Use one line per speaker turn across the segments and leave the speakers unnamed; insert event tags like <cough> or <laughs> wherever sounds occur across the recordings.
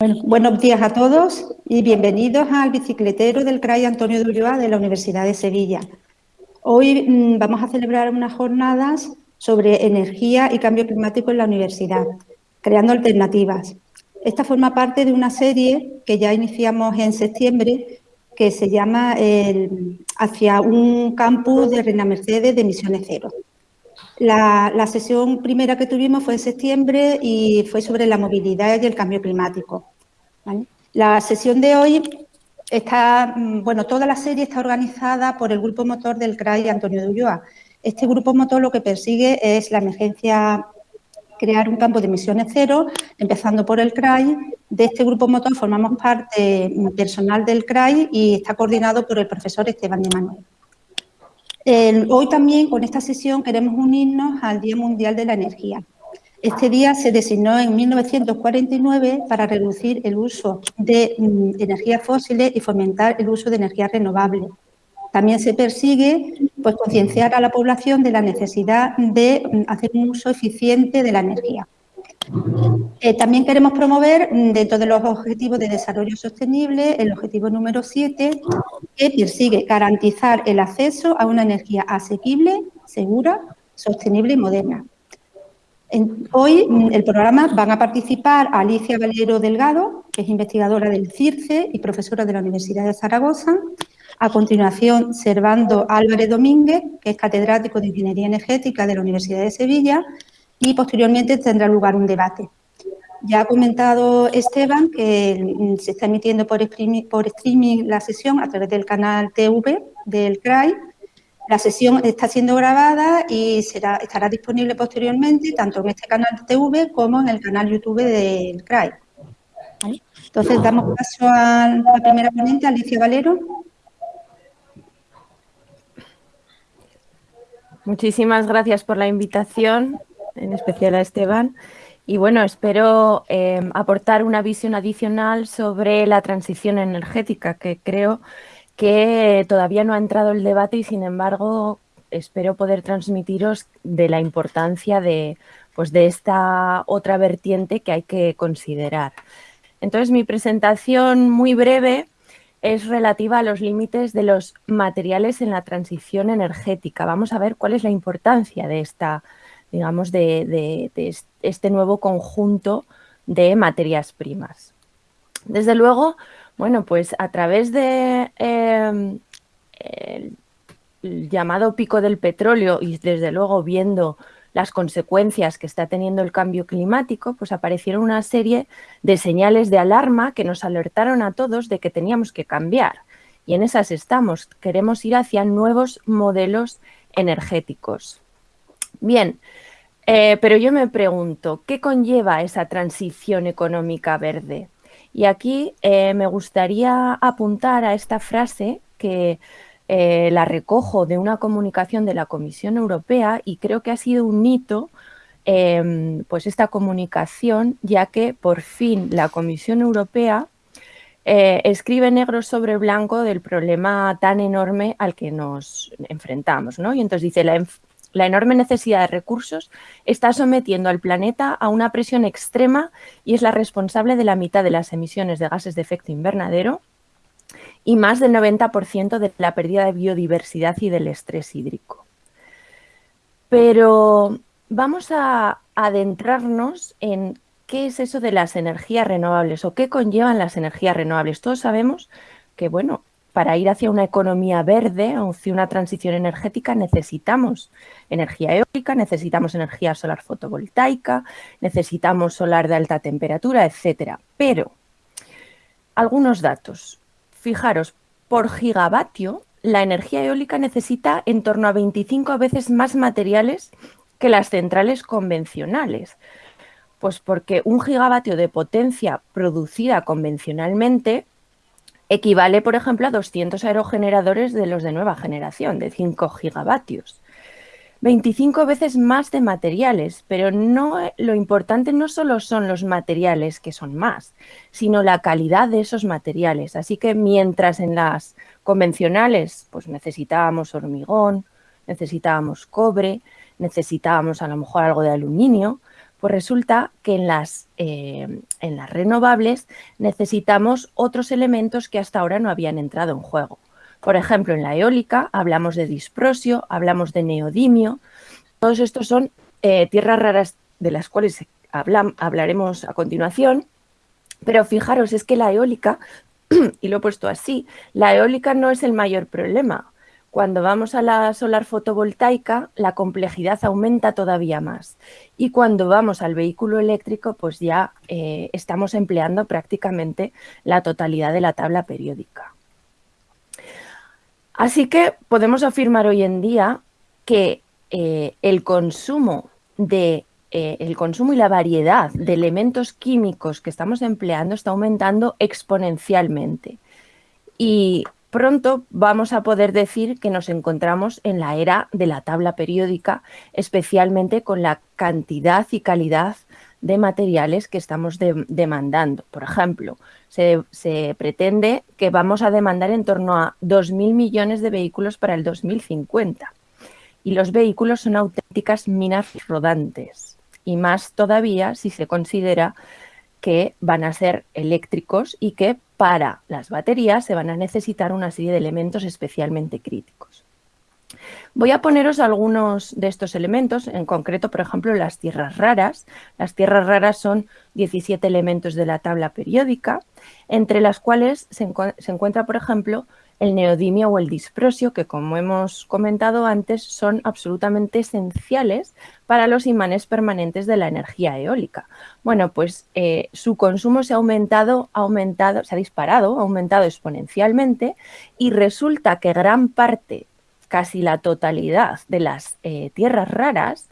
Bueno, buenos días a todos y bienvenidos al bicicletero del CRAI Antonio de Ulloa de la Universidad de Sevilla. Hoy mmm, vamos a celebrar unas jornadas sobre energía y cambio climático en la universidad, creando alternativas. Esta forma parte de una serie que ya iniciamos en septiembre que se llama Hacia un campus de Reina Mercedes de emisiones cero. La, la, sesión primera que tuvimos fue en septiembre y fue sobre la movilidad y el cambio climático. La sesión de hoy está, mm, bueno, toda la serie está organizada por el grupo motor del CRAI Antonio de Ulloa. Este grupo motor lo que persigue es la emergencia, crear un campo de emisiones cero, empezando por el CRAI. De este grupo motor formamos parte mm, personal del CRAI y está coordinado por el profesor Esteban de Manuel. Hoy también con esta sesión queremos unirnos al Día Mundial de la Energía. Este día se designó en 1949 para reducir el uso de mm, energías fósiles y fomentar el uso de energías renovables. También se persigue pues, concienciar a la población de la necesidad de mm, hacer un uso eficiente de la energía. Eh, también queremos promover, mm, dentro de los objetivos de desarrollo sostenible, el objetivo número 7, que persigue garantizar el acceso a una energía asequible, segura, sostenible y moderna. Hoy en el programa van a participar Alicia Valero Delgado, que es investigadora del CIRCE y profesora de la Universidad de Zaragoza. A continuación, Servando Álvarez Domínguez, que es catedrático de Ingeniería Energética de la Universidad de Sevilla. Y posteriormente tendrá lugar un debate. Ya ha comentado Esteban que se está emitiendo por streaming, por streaming la sesión a través del canal TV del CRAI. La sesión está siendo grabada y será, estará disponible posteriormente tanto en este canal TV como en el canal YouTube del CRAI. ¿Vale? Entonces, damos paso a la primera ponente, Alicia Valero.
Muchísimas gracias por la invitación, en especial a Esteban. Y bueno, espero eh, aportar una visión adicional sobre la transición energética, que creo que todavía no ha entrado el debate y sin embargo espero poder transmitiros de la importancia de, pues, de esta otra vertiente que hay que considerar. Entonces mi presentación muy breve es relativa a los límites de los materiales en la transición energética. Vamos a ver cuál es la importancia de esta digamos, de, este nuevo conjunto de materias primas. Desde luego, bueno, pues a través de el llamado pico del petróleo y desde luego viendo las consecuencias que está teniendo el cambio climático, pues aparecieron una serie de señales de alarma que nos alertaron a todos de que teníamos que cambiar. Y en esas estamos. Queremos ir hacia nuevos modelos energéticos. Bien, eh, pero yo me pregunto, ¿qué conlleva esa transición económica verde? Y aquí eh, me gustaría apuntar a esta frase que eh, la recojo de una comunicación de la Comisión Europea y creo que ha sido un hito em, pues esta comunicación, ya que por fin la Comisión Europea escribe negro sobre blanco del problema tan enorme al que nos enfrentamos. ¿no? Y entonces dice, la, la enorme necesidad de recursos está sometiendo al planeta a una presión extrema y es la responsable de la mitad de las emisiones de gases de efecto invernadero y más del 90% de la pérdida de biodiversidad y del estrés hídrico. Pero vamos a adentrarnos en qué es eso de las energías renovables o qué conllevan las energías renovables. Todos sabemos que, bueno, para ir hacia una economía verde, hacia una transición energética, necesitamos energía eólica, necesitamos energía solar fotovoltaica, necesitamos solar de alta temperatura, etcétera. Pero, algunos datos. Fijaros, por gigavatio, la energía eólica necesita en torno a 25 veces más materiales que las centrales convencionales. Pues porque un gigavatio de potencia producida convencionalmente equivale, por ejemplo, a 200 aerogeneradores de los de nueva generación, de 5 gigavatios. 25 veces más de materiales, pero no, lo importante no solo son los materiales, que son más, sino la calidad de esos materiales. Así que mientras en las convencionales pues necesitábamos hormigón, necesitábamos cobre, necesitábamos a lo mejor algo de aluminio, Pues resulta que en las, eh, en las renovables necesitamos otros elementos que hasta ahora no habían entrado en juego. Por ejemplo, en la eólica hablamos de disprosio, hablamos de neodimio. Todos estos son eh, tierras raras de las cuales hablaremos a continuación. Pero fijaros, es que la eólica, <clears throat> y lo he puesto así, la eólica no es el mayor problema. Cuando vamos a la solar fotovoltaica, la complejidad aumenta todavía más. Y cuando vamos al vehículo eléctrico, pues ya eh, estamos empleando prácticamente la totalidad de la tabla periódica. Así que podemos afirmar hoy en día que eh, el consumo de eh, el consumo y la variedad de elementos químicos que estamos empleando está aumentando exponencialmente. Y pronto vamos a poder decir que nos encontramos en la era de la tabla periódica, especialmente con la cantidad y calidad de materiales que estamos demandando. Por ejemplo, se, se, pretende que vamos a demandar en torno a 2.000 millones de vehículos para el 2050. Y los vehículos son auténticas minas rodantes. Y más todavía si se considera que van a ser eléctricos y que para las baterías se van a necesitar una serie de elementos especialmente críticos. Voy a poneros algunos de estos elementos, en concreto, por ejemplo, las tierras raras. Las tierras raras son 17 elementos de la tabla periódica, entre las cuales se, encuentra, por ejemplo, el neodimio o el disprosio, que como hemos comentado antes, son absolutamente esenciales para los imanes permanentes de la energía eólica. Bueno, pues eh, su consumo se ha aumentado, aumentado, se ha disparado, ha aumentado exponencialmente y resulta que gran parte, casi la totalidad de las eh, tierras raras,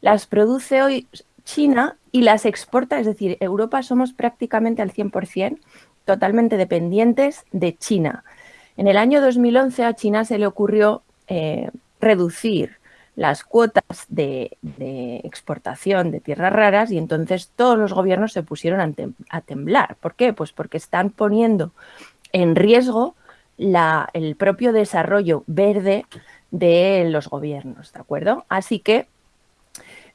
las produce hoy China y las exporta, es decir, Europa somos prácticamente al 100% totalmente dependientes de China. En el año 2011 a China se le ocurrió eh, reducir las cuotas de, exportación de tierras raras y entonces todos los gobiernos se pusieron a, temblar. ¿Por qué? Pues porque están poniendo en riesgo el propio desarrollo verde de los gobiernos, ¿de acuerdo? Así que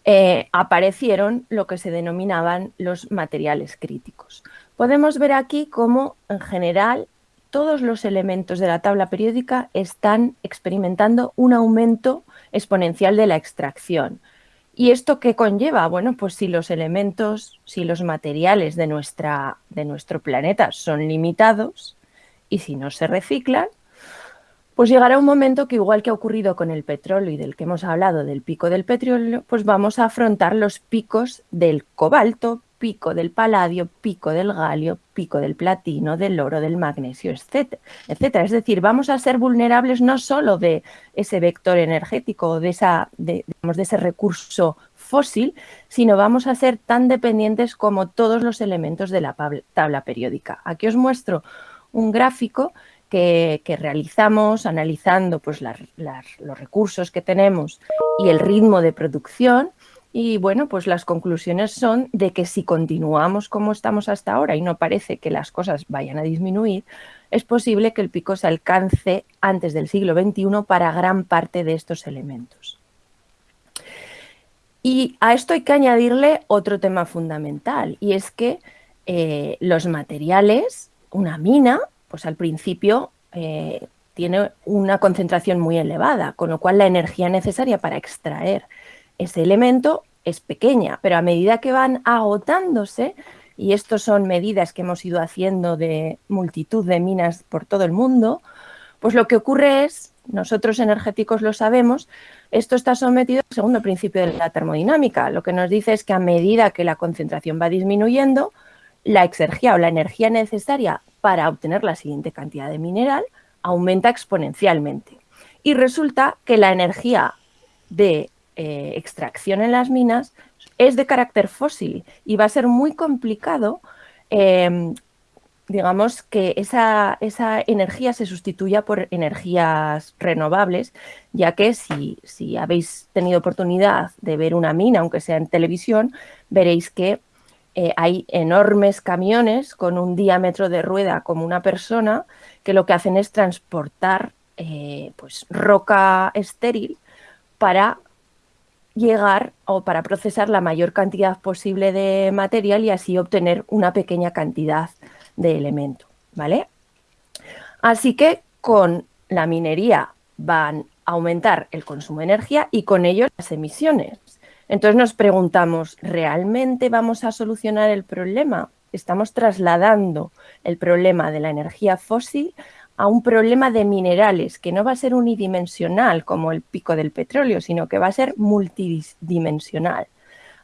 eh, aparecieron lo que se denominaban los materiales críticos. Podemos ver aquí cómo en general todos los elementos de la tabla periódica están experimentando un aumento exponencial de la extracción. ¿Y esto qué conlleva? Bueno, pues si los elementos, si los materiales de, nuestra, de nuestro planeta son limitados y si no se reciclan, pues llegará un momento que igual que ha ocurrido con el petróleo y del que hemos hablado del pico del petróleo, pues vamos a afrontar los picos del cobalto, pico del paladio, pico del galio, pico del platino, del oro, del magnesio, etcétera. Es decir, vamos a ser vulnerables no solo de ese vector energético, de, de, de ese recurso fósil, sino vamos a ser tan dependientes como todos los elementos de la tabla periódica. Aquí os muestro un gráfico que, realizamos analizando pues, los recursos que tenemos y el ritmo de producción y bueno, pues las conclusiones son de que si continuamos como estamos hasta ahora y no parece que las cosas vayan a disminuir, es posible que el pico se alcance antes del siglo XXI para gran parte de estos elementos. Y a esto hay que añadirle otro tema fundamental, y es que eh, los materiales, una mina, pues al principio eh, tiene una concentración muy elevada, con lo cual la energía necesaria para extraer ese elemento es pequeña, pero a medida que van agotándose, y estas son medidas que hemos ido haciendo de multitud de minas por todo el mundo, pues lo que ocurre es, nosotros energéticos lo sabemos, esto está sometido al segundo principio de la termodinámica. Lo que nos dice es que a medida que la concentración va disminuyendo, la exergía o la energía necesaria para obtener la siguiente cantidad de mineral aumenta exponencialmente. Y resulta que la energía de eh, extracción en las minas es de carácter fósil y va a ser muy complicado, em, digamos, que esa, esa, energía se sustituya por energías renovables, ya que si, si habéis tenido oportunidad de ver una mina, aunque sea en televisión, veréis que eh, hay enormes camiones con un diámetro de rueda como una persona que lo que hacen es transportar eh, pues, roca estéril para llegar o para procesar la mayor cantidad posible de material y así obtener una pequeña cantidad de elemento, ¿vale? Así que con la minería van a aumentar el consumo de energía y con ello las emisiones. Entonces nos preguntamos, ¿realmente vamos a solucionar el problema? Estamos trasladando el problema de la energía fósil a un problema de minerales que no va a ser unidimensional como el pico del petróleo, sino que va a ser multidimensional.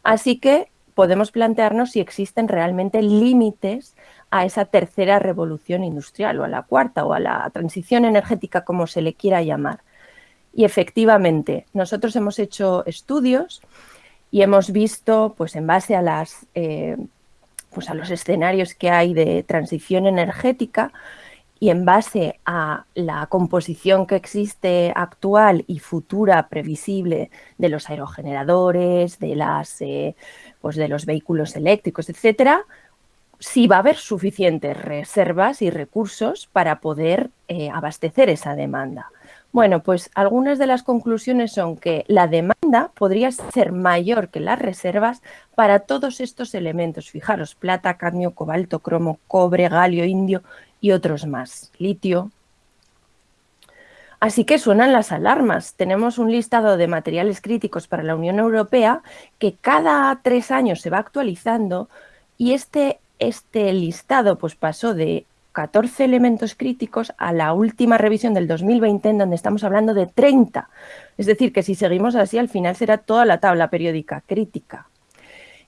Así que podemos plantearnos si existen realmente límites a esa tercera revolución industrial o a la cuarta o a la transición energética como se le quiera llamar. Y efectivamente, nosotros hemos hecho estudios y hemos visto, pues en base a, eh, pues a los escenarios que hay de transición energética, y en base a la composición que existe actual y futura previsible de los aerogeneradores, de, las, eh, pues de los vehículos eléctricos, etcétera, sí va a haber suficientes reservas y recursos para poder eh, abastecer esa demanda. Bueno, pues algunas de las conclusiones son que la demanda podría ser mayor que las reservas para todos estos elementos. Fijaros, plata, cadmio, cobalto, cromo, cobre, galio, indio y otros más, litio. Así que suenan las alarmas. Tenemos un listado de materiales críticos para la Unión Europea que cada tres años se va actualizando y este, este listado pues, pasó de 14 elementos críticos a la última revisión del 2020 en donde estamos hablando de 30. Es decir, que si seguimos así al final será toda la tabla periódica crítica.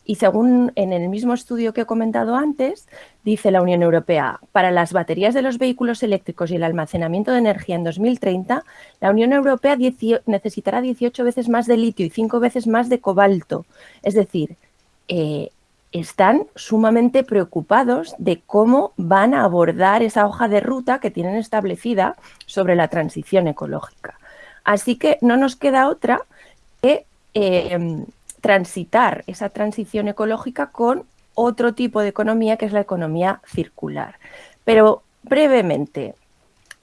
Y según en el mismo estudio que he comentado antes, dice la Unión Europea, para las baterías de los vehículos eléctricos y el almacenamiento de energía en 2030, la Unión Europea necesitará 18 veces más de litio y 5 veces más de cobalto. Es decir, eh, están sumamente preocupados de cómo van a abordar esa hoja de ruta que tienen establecida sobre la transición ecológica. Así que no nos queda otra que eh, transitar esa transición ecológica con otro tipo de economía que es la economía circular. Pero brevemente,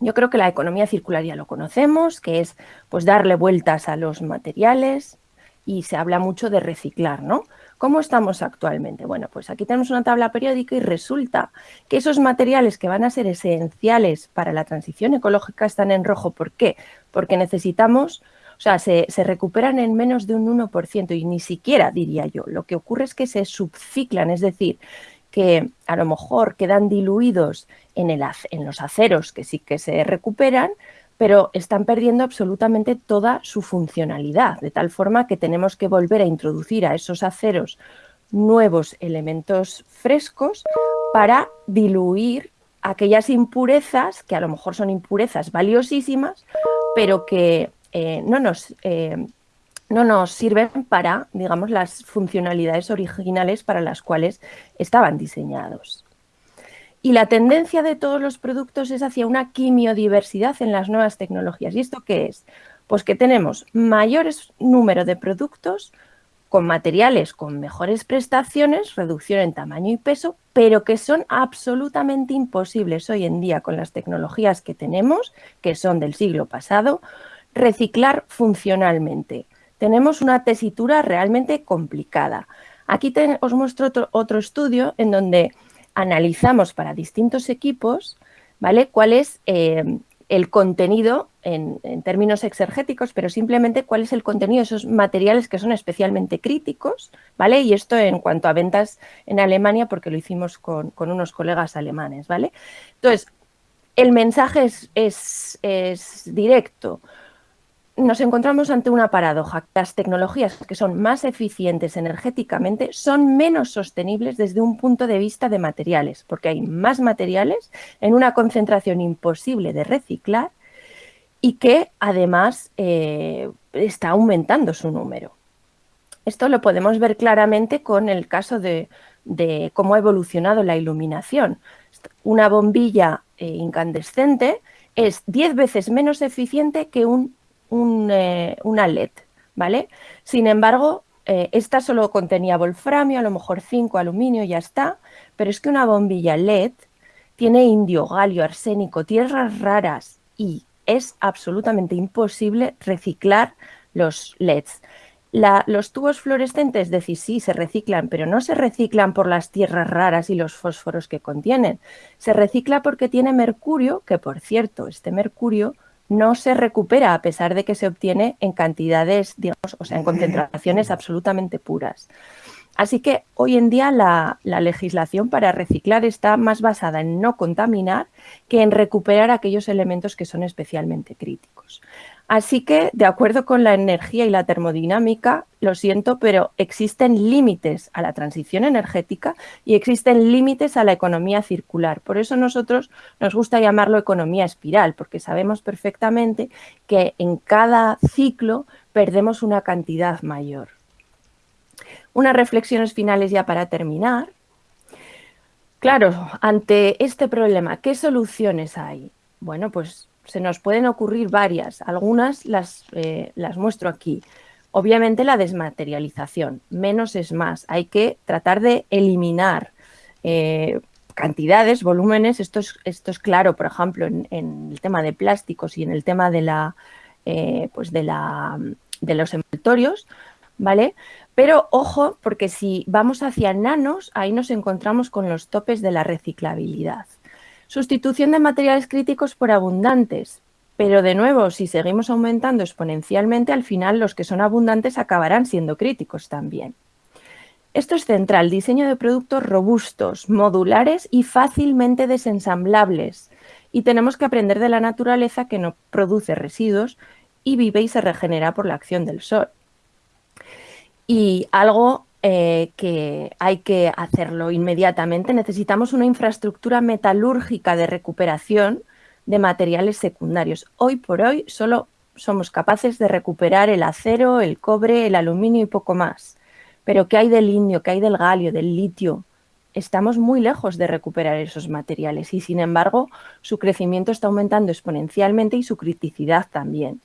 yo creo que la economía circular ya lo conocemos, que es pues darle vueltas a los materiales y se habla mucho de reciclar, ¿no? ¿Cómo estamos actualmente? Bueno, pues aquí tenemos una tabla periódica y resulta que esos materiales que van a ser esenciales para la transición ecológica están en rojo. ¿Por qué? Porque necesitamos o sea, se, recuperan en menos de un 1% y ni siquiera, diría yo. Lo que ocurre es que se subciclan, es decir, que a lo mejor quedan diluidos en, los aceros que sí que se recuperan, pero están perdiendo absolutamente toda su funcionalidad, de tal forma que tenemos que volver a introducir a esos aceros nuevos elementos frescos para diluir aquellas impurezas, que a lo mejor son impurezas valiosísimas, pero que eh, no, nos, eh, no nos sirven para, digamos, las funcionalidades originales para las cuales estaban diseñados. Y la tendencia de todos los productos es hacia una quimiodiversidad en las nuevas tecnologías. ¿Y esto qué es? Pues que tenemos mayores número de productos con materiales con mejores prestaciones, reducción en tamaño y peso, pero que son absolutamente imposibles hoy en día con las tecnologías que tenemos, que son del siglo pasado, reciclar funcionalmente. Tenemos una tesitura realmente complicada. Aquí os muestro otro, estudio en donde analizamos para distintos equipos ¿vale? cuál es eh, el contenido en, términos exergéticos, pero simplemente cuál es el contenido de esos materiales que son especialmente críticos, ¿vale? Y esto en cuanto a ventas en Alemania, porque lo hicimos con, unos colegas alemanes, ¿vale? Entonces, el mensaje es, es directo nos encontramos ante una paradoja. Las tecnologías que son más eficientes energéticamente son menos sostenibles desde un punto de vista de materiales, porque hay más materiales en una concentración imposible de reciclar y que además eh, está aumentando su número. Esto lo podemos ver claramente con el caso de, cómo ha evolucionado la iluminación. Una bombilla eh, incandescente es 10 veces menos eficiente que un un, eh, una LED, ¿vale? Sin embargo, eh, esta solo contenía wolframio, a lo mejor 5 aluminio, ya está, pero es que una bombilla LED tiene indio, galio, arsénico, tierras raras y es absolutamente imposible reciclar los LEDs. los tubos fluorescentes, decís, sí, se reciclan, pero no se reciclan por las tierras raras y los fósforos que contienen. Se recicla porque tiene mercurio, que por cierto, este mercurio no se recupera a pesar de que se obtiene en cantidades, digamos, o sea, en concentraciones absolutamente puras. Así que hoy en día la, legislación para reciclar está más basada en no contaminar que en recuperar aquellos elementos que son especialmente críticos. Así que, de acuerdo con la energía y la termodinámica, lo siento, pero existen límites a la transición energética y existen límites a la economía circular. Por eso nosotros nos gusta llamarlo economía espiral, porque sabemos perfectamente que en cada ciclo perdemos una cantidad mayor. Unas reflexiones finales ya para terminar. Claro, ante este problema, ¿qué soluciones hay? Bueno, pues se nos pueden ocurrir varias, algunas las, eh, las muestro aquí. Obviamente la desmaterialización, menos es más, hay que tratar de eliminar eh, cantidades, volúmenes, esto es, esto es claro, por ejemplo, en, el tema de plásticos y en el tema de, la, eh, pues de, la, de los envoltorios, ¿vale? Pero ojo, porque si vamos hacia nanos, ahí nos encontramos con los topes de la reciclabilidad. Sustitución de materiales críticos por abundantes. Pero de nuevo, si seguimos aumentando exponencialmente, al final los que son abundantes acabarán siendo críticos también. Esto es central, diseño de productos robustos, modulares y fácilmente desensamblables. Y tenemos que aprender de la naturaleza que no produce residuos y vive y se regenera por la acción del sol. Y algo eh, que hay que hacerlo inmediatamente. Necesitamos una infraestructura metalúrgica de recuperación de materiales secundarios. Hoy por hoy solo somos capaces de recuperar el acero, el cobre, el aluminio y poco más. Pero ¿qué hay del indio, qué hay del galio, del litio? Estamos muy lejos de recuperar esos materiales y sin embargo su crecimiento está aumentando exponencialmente y su criticidad también.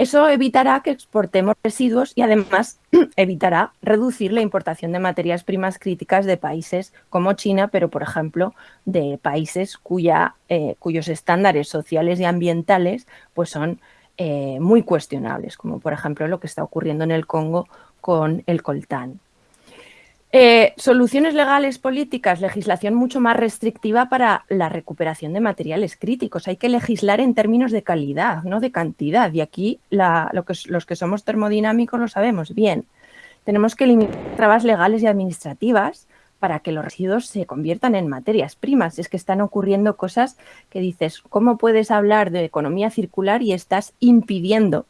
Eso evitará que exportemos residuos y además <clears throat> evitará reducir la importación de materias primas críticas de países como China, pero por ejemplo de países cuya, eh, cuyos estándares sociales y ambientales pues son eh, muy cuestionables, como por ejemplo lo que está ocurriendo en el Congo con el coltán. Eh, soluciones legales políticas, legislación mucho más restrictiva para la recuperación de materiales críticos. Hay que legislar en términos de calidad, no de cantidad. Y aquí los que somos termodinámicos lo sabemos bien. Tenemos que eliminar trabas legales y administrativas para que los residuos se conviertan en materias primas. Es que están ocurriendo cosas que dices, ¿cómo puedes hablar de economía circular y estás impidiendo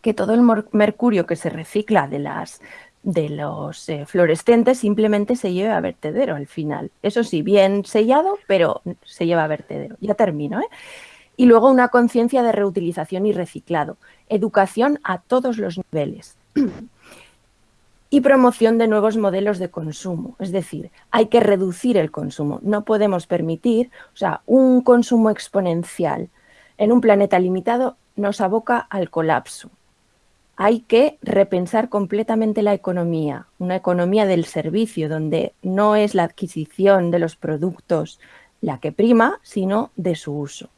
que todo el mercurio que se recicla de las de los eh, fluorescentes simplemente se lleva a vertedero al final. Eso sí, bien sellado, pero se lleva a vertedero. Ya termino. ¿eh? Y luego una conciencia de reutilización y reciclado. Educación a todos los niveles. <clears throat> y promoción de nuevos modelos de consumo. Es decir, hay que reducir el consumo. No podemos permitir, o sea, un consumo exponencial en un planeta limitado nos aboca al colapso hay que repensar completamente la economía, una economía del servicio donde no es la adquisición de los productos la que prima, sino de su uso.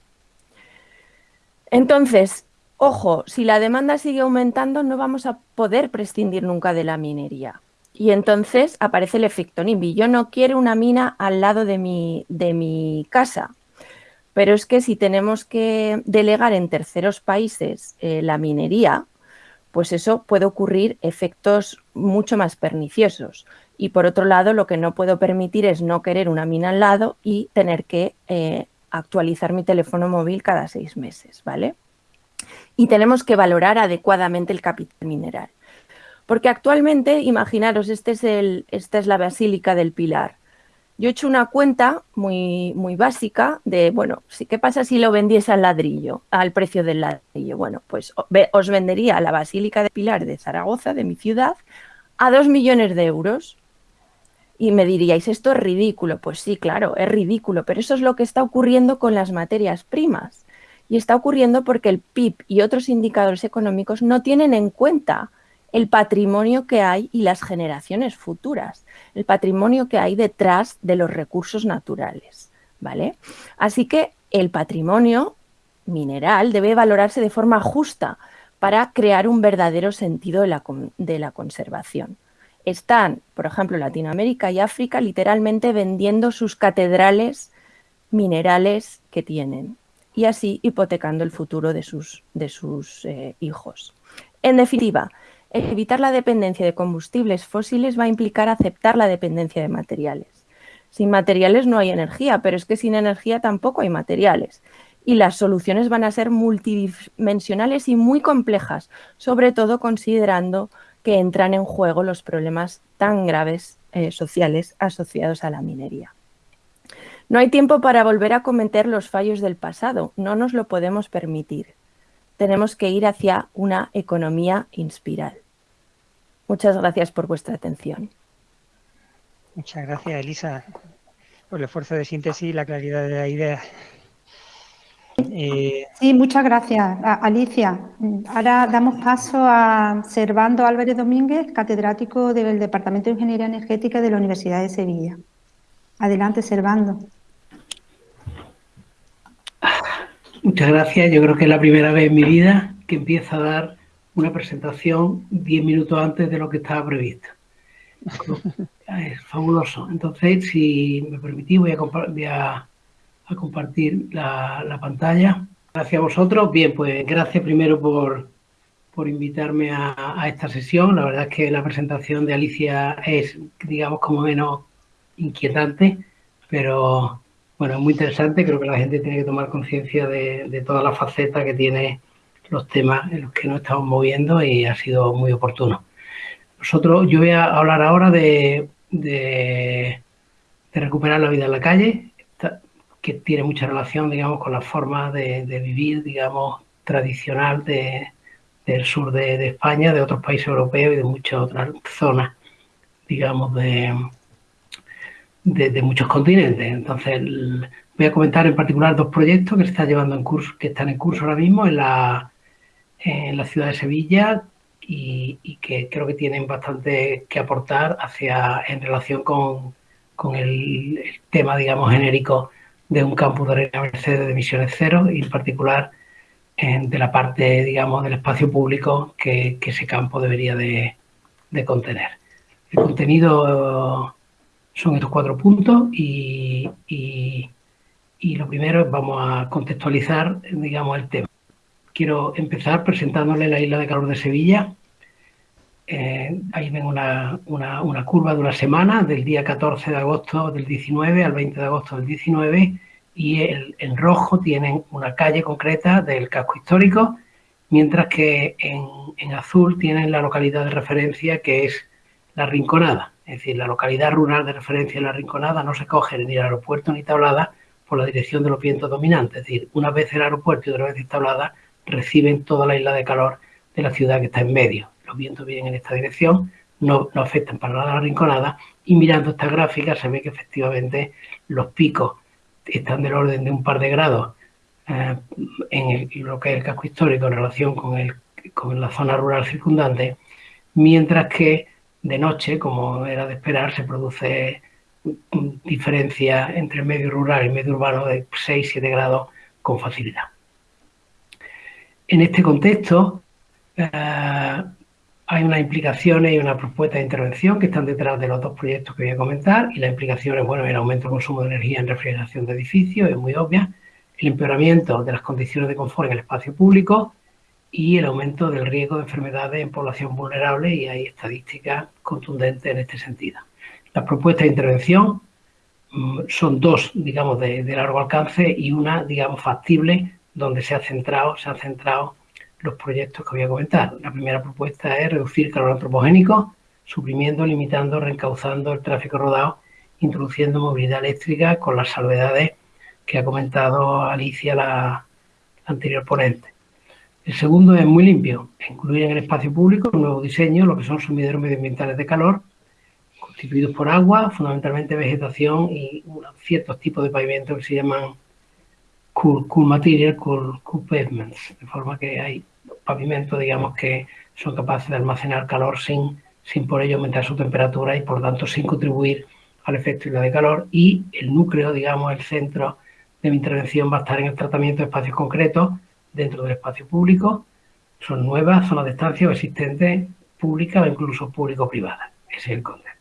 Entonces, ojo, si la demanda sigue aumentando no vamos a poder prescindir nunca de la minería. Y entonces aparece el efecto NIMBY. Yo no quiero una mina al lado de mi, de mi casa, pero es que si tenemos que delegar en terceros países eh, la minería, pues eso puede ocurrir efectos mucho más perniciosos. Y por otro lado, lo que no puedo permitir es no querer una mina al lado y tener que eh, actualizar mi teléfono móvil cada seis meses, ¿vale? Y tenemos que valorar adecuadamente el capital mineral. Porque actualmente, imaginaros, este es el, esta es la Basílica del Pilar. Yo he hecho una cuenta muy, muy básica de, bueno, ¿qué pasa si lo vendiese al ladrillo, al precio del ladrillo? Bueno, pues os vendería la Basílica de Pilar de Zaragoza, de mi ciudad, a dos millones de euros. Y me diríais, esto es ridículo. Pues sí, claro, es ridículo, pero eso es lo que está ocurriendo con las materias primas. Y está ocurriendo porque el PIB y otros indicadores económicos no tienen en cuenta el patrimonio que hay y las generaciones futuras, el patrimonio que hay detrás de los recursos naturales, ¿vale? Así que el patrimonio mineral debe valorarse de forma justa para crear un verdadero sentido de la, de la conservación. Están, por ejemplo, Latinoamérica y África literalmente vendiendo sus catedrales minerales que tienen y así hipotecando el futuro de sus, de sus eh, hijos. En definitiva, evitar la dependencia de combustibles fósiles va a implicar aceptar la dependencia de materiales. Sin materiales no hay energía, pero es que sin energía tampoco hay materiales y las soluciones van a ser multidimensionales y muy complejas, sobre todo considerando que entran en juego los problemas tan graves eh, sociales asociados a la minería. No hay tiempo para volver a cometer los fallos del pasado, no nos lo podemos permitir. Tenemos que ir hacia una economía inspiral. Muchas gracias por vuestra atención.
Muchas gracias, Elisa, por el esfuerzo de síntesis y la claridad de la idea.
Eh, sí, muchas gracias, Alicia. Ahora damos paso a Servando Álvarez Domínguez, catedrático del Departamento de Ingeniería Energética de la Universidad de Sevilla. Adelante, Servando.
Muchas gracias. Yo creo que es la primera vez en mi vida que empiezo a dar una presentación diez minutos antes de lo que estaba previsto. <laughs> Es fabuloso. Entonces, si me permitís, voy a, a compartir la, pantalla. Gracias a vosotros. Bien, pues gracias primero por, por invitarme a, esta sesión. La verdad es que la presentación de Alicia es, digamos, como menos inquietante, pero bueno, es muy interesante. Creo que la gente tiene que tomar conciencia de, de todas las facetas que tiene los temas en los que nos estamos moviendo y ha sido muy oportuno. Nosotros, yo voy a hablar ahora de, de, recuperar la vida en la calle que tiene mucha relación, digamos, con la forma de, vivir, digamos, tradicional del sur de, España, de otros países europeos y de muchas otras zonas, digamos, de, de, muchos continentes. Entonces, voy a comentar en particular dos proyectos que se están llevando en curso, que están en curso ahora mismo en la, en la ciudad de Sevilla y, que creo que tienen bastante que aportar hacia en relación con, con el, tema, digamos, genérico de un campus de Reina Mercedes de emisiones cero y en particular de la parte, digamos, del espacio público que, ese campo debería de, contener. El contenido son estos cuatro puntos y, lo primero es vamos a contextualizar, digamos, el tema. Quiero empezar presentándole la isla de calor de Sevilla. Eh, ahí ven una, una, curva de una semana, del día 14 de agosto del 19 al 20 de agosto del 19, y en rojo tienen una calle concreta del casco histórico, mientras que en, en, azul tienen la localidad de referencia que es La Rinconada. Es decir, la localidad rural de referencia en La Rinconada no se coge ni el aeropuerto ni tablada por la dirección de los vientos dominantes. Es decir, una vez el aeropuerto y otra vez tablada reciben toda la isla de calor de la ciudad que está en medio. Los vientos vienen en esta dirección, no, no afectan para nada a la Rinconada y mirando esta gráfica se ve que efectivamente los picos están del orden de un par de grados eh, en, lo que es el casco histórico en relación con, el, con la zona rural circundante, mientras que de noche, como era de esperar, se produce diferencia entre medio rural y medio urbano de 6-7 grados con facilidad. En este contexto, eh, hay unas implicaciones y una propuesta de intervención que están detrás de los dos proyectos que voy a comentar y las implicaciones, bueno, el aumento del consumo de energía en refrigeración de edificios, es muy obvia, el empeoramiento de las condiciones de confort en el espacio público y el aumento del riesgo de enfermedades en población vulnerable y hay estadísticas contundentes en este sentido. Las propuestas de intervención mm, son dos, digamos, de, de largo alcance y una, digamos, factible, donde se ha centrado, se ha centrado los proyectos que voy a comentar. La primera propuesta es reducir calor antropogénico, suprimiendo, limitando, reencauzando el tráfico rodado, introduciendo movilidad eléctrica con las salvedades que ha comentado Alicia, la, anterior ponente. El segundo es muy limpio, incluir en el espacio público un nuevo diseño, lo que son sumideros medioambientales de calor, constituidos por agua, fundamentalmente vegetación y ciertos tipos de pavimento que se llaman cool, cool material, cool, cool pavements, de forma que hay pavimentos, digamos, que son capaces de almacenar calor sin, sin por ello aumentar su temperatura y por tanto sin contribuir al efecto de calor y el núcleo, digamos, el centro de mi intervención va a estar en el tratamiento de espacios concretos dentro del espacio público, Son nuevas zonas de estancia o existentes públicas o incluso público-privadas. Ese es el concepto.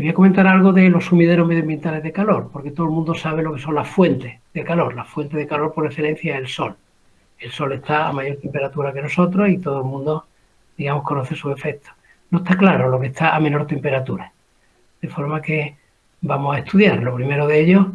Les voy a comentar algo de los sumideros medioambientales de calor, porque todo el mundo sabe lo que son las fuentes de calor. La fuente de calor por excelencia es el sol. El sol está a mayor temperatura que nosotros y todo el mundo, digamos, conoce su efecto. No está claro lo que está a menor temperatura. De forma que vamos a estudiar. Lo primero de ellos,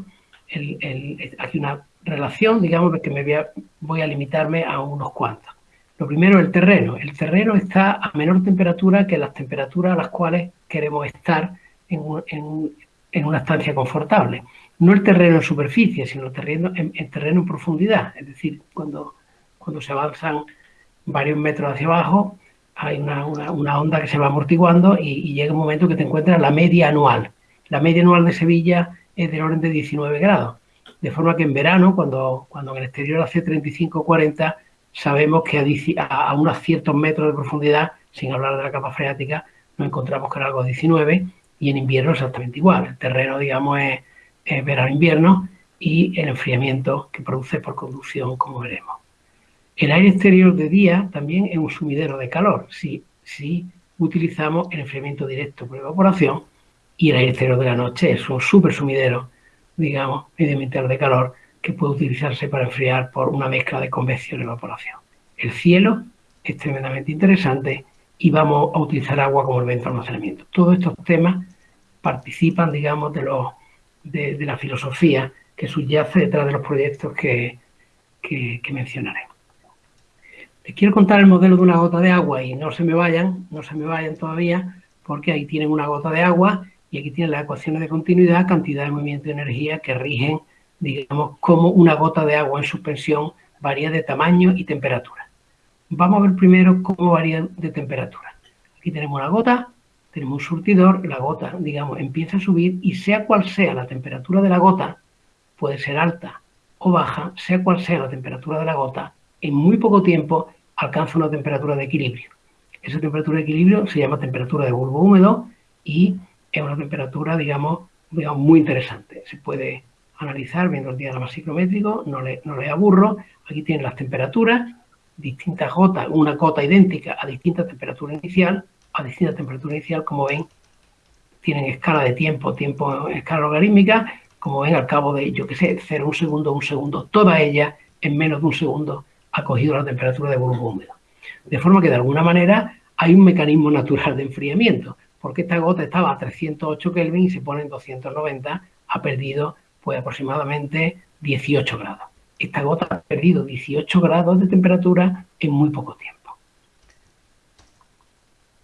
el, aquí una relación, digamos, que me voy a, voy a limitarme a unos cuantos. Lo primero, el terreno. El terreno está a menor temperatura que las temperaturas a las cuales queremos estar en, una estancia confortable. No el terreno en superficie, sino el terreno en, terreno en profundidad. Es decir, cuando, cuando se avanzan varios metros hacia abajo, hay una, onda que se va amortiguando y, llega un momento que te encuentras la media anual. La media anual de Sevilla es del orden de 19 grados. De forma que en verano, cuando, cuando en el exterior hace 35 o 40, sabemos que a, unos ciertos metros de profundidad, sin hablar de la capa freática, nos encontramos con algo de 19 y en invierno exactamente igual. El terreno, digamos, es, verano-invierno y el enfriamiento que produce por conducción, como veremos. El aire exterior de día también es un sumidero de calor, si, si utilizamos el enfriamiento directo por evaporación y el aire exterior de la noche es un super sumidero, digamos, medioambiental de calor que puede utilizarse para enfriar por una mezcla de convección y evaporación. El cielo es tremendamente interesante y vamos a utilizar agua como elemento de almacenamiento. Todos estos temas participan, digamos, de, los, de, la filosofía que subyace detrás de los proyectos que, que, mencionaré. Les quiero contar el modelo de una gota de agua y no se me vayan, no se me vayan todavía, porque ahí tienen una gota de agua y aquí tienen las ecuaciones de continuidad, cantidad de movimiento de energía que rigen, digamos, cómo una gota de agua en suspensión varía de tamaño y temperatura. Vamos a ver primero cómo varía de temperatura. Aquí tenemos una gota, tenemos un surtidor, la gota, digamos, empieza a subir y sea cual sea la temperatura de la gota, puede ser alta o baja, sea cual sea la temperatura de la gota, en muy poco tiempo alcanza una temperatura de equilibrio. Esa temperatura de equilibrio se llama temperatura de bulbo húmedo y es una temperatura, digamos, digamos, muy interesante. Se puede analizar viendo el diagrama ciclométrico, no le, no le aburro. Aquí tienen las temperaturas, distintas gotas, una gota idéntica a distinta temperatura inicial, a distinta temperatura inicial, como ven, tienen escala de tiempo, tiempo en escala logarítmica, como ven al cabo de, yo qué sé, 0, un segundo, un segundo, toda ella en menos de un segundo ha cogido la temperatura de bulbo húmedo. De forma que de alguna manera hay un mecanismo natural de enfriamiento porque esta gota estaba a 308 Kelvin y se pone en 290, ha perdido pues aproximadamente 18 grados. Esta gota ha perdido 18 grados de temperatura en muy poco tiempo.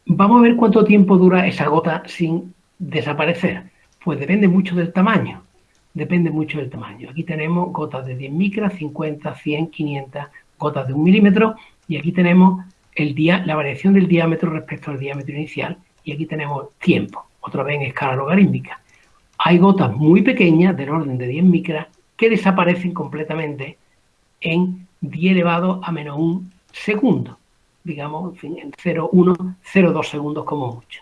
Vamos a ver cuánto tiempo dura esa gota sin desaparecer. Pues depende mucho del tamaño. Depende mucho del tamaño. Aquí tenemos gotas de 10 micras, 50, 100, 500, gotas de un milímetro. Y aquí tenemos la variación del diámetro respecto al diámetro inicial y aquí tenemos tiempo, otra vez en escala logarítmica. Hay gotas muy pequeñas, del orden de 10 micras, que desaparecen completamente en 10 elevado a menos un segundo, digamos, en, fin, en 0,1, 0,2 segundos como mucho.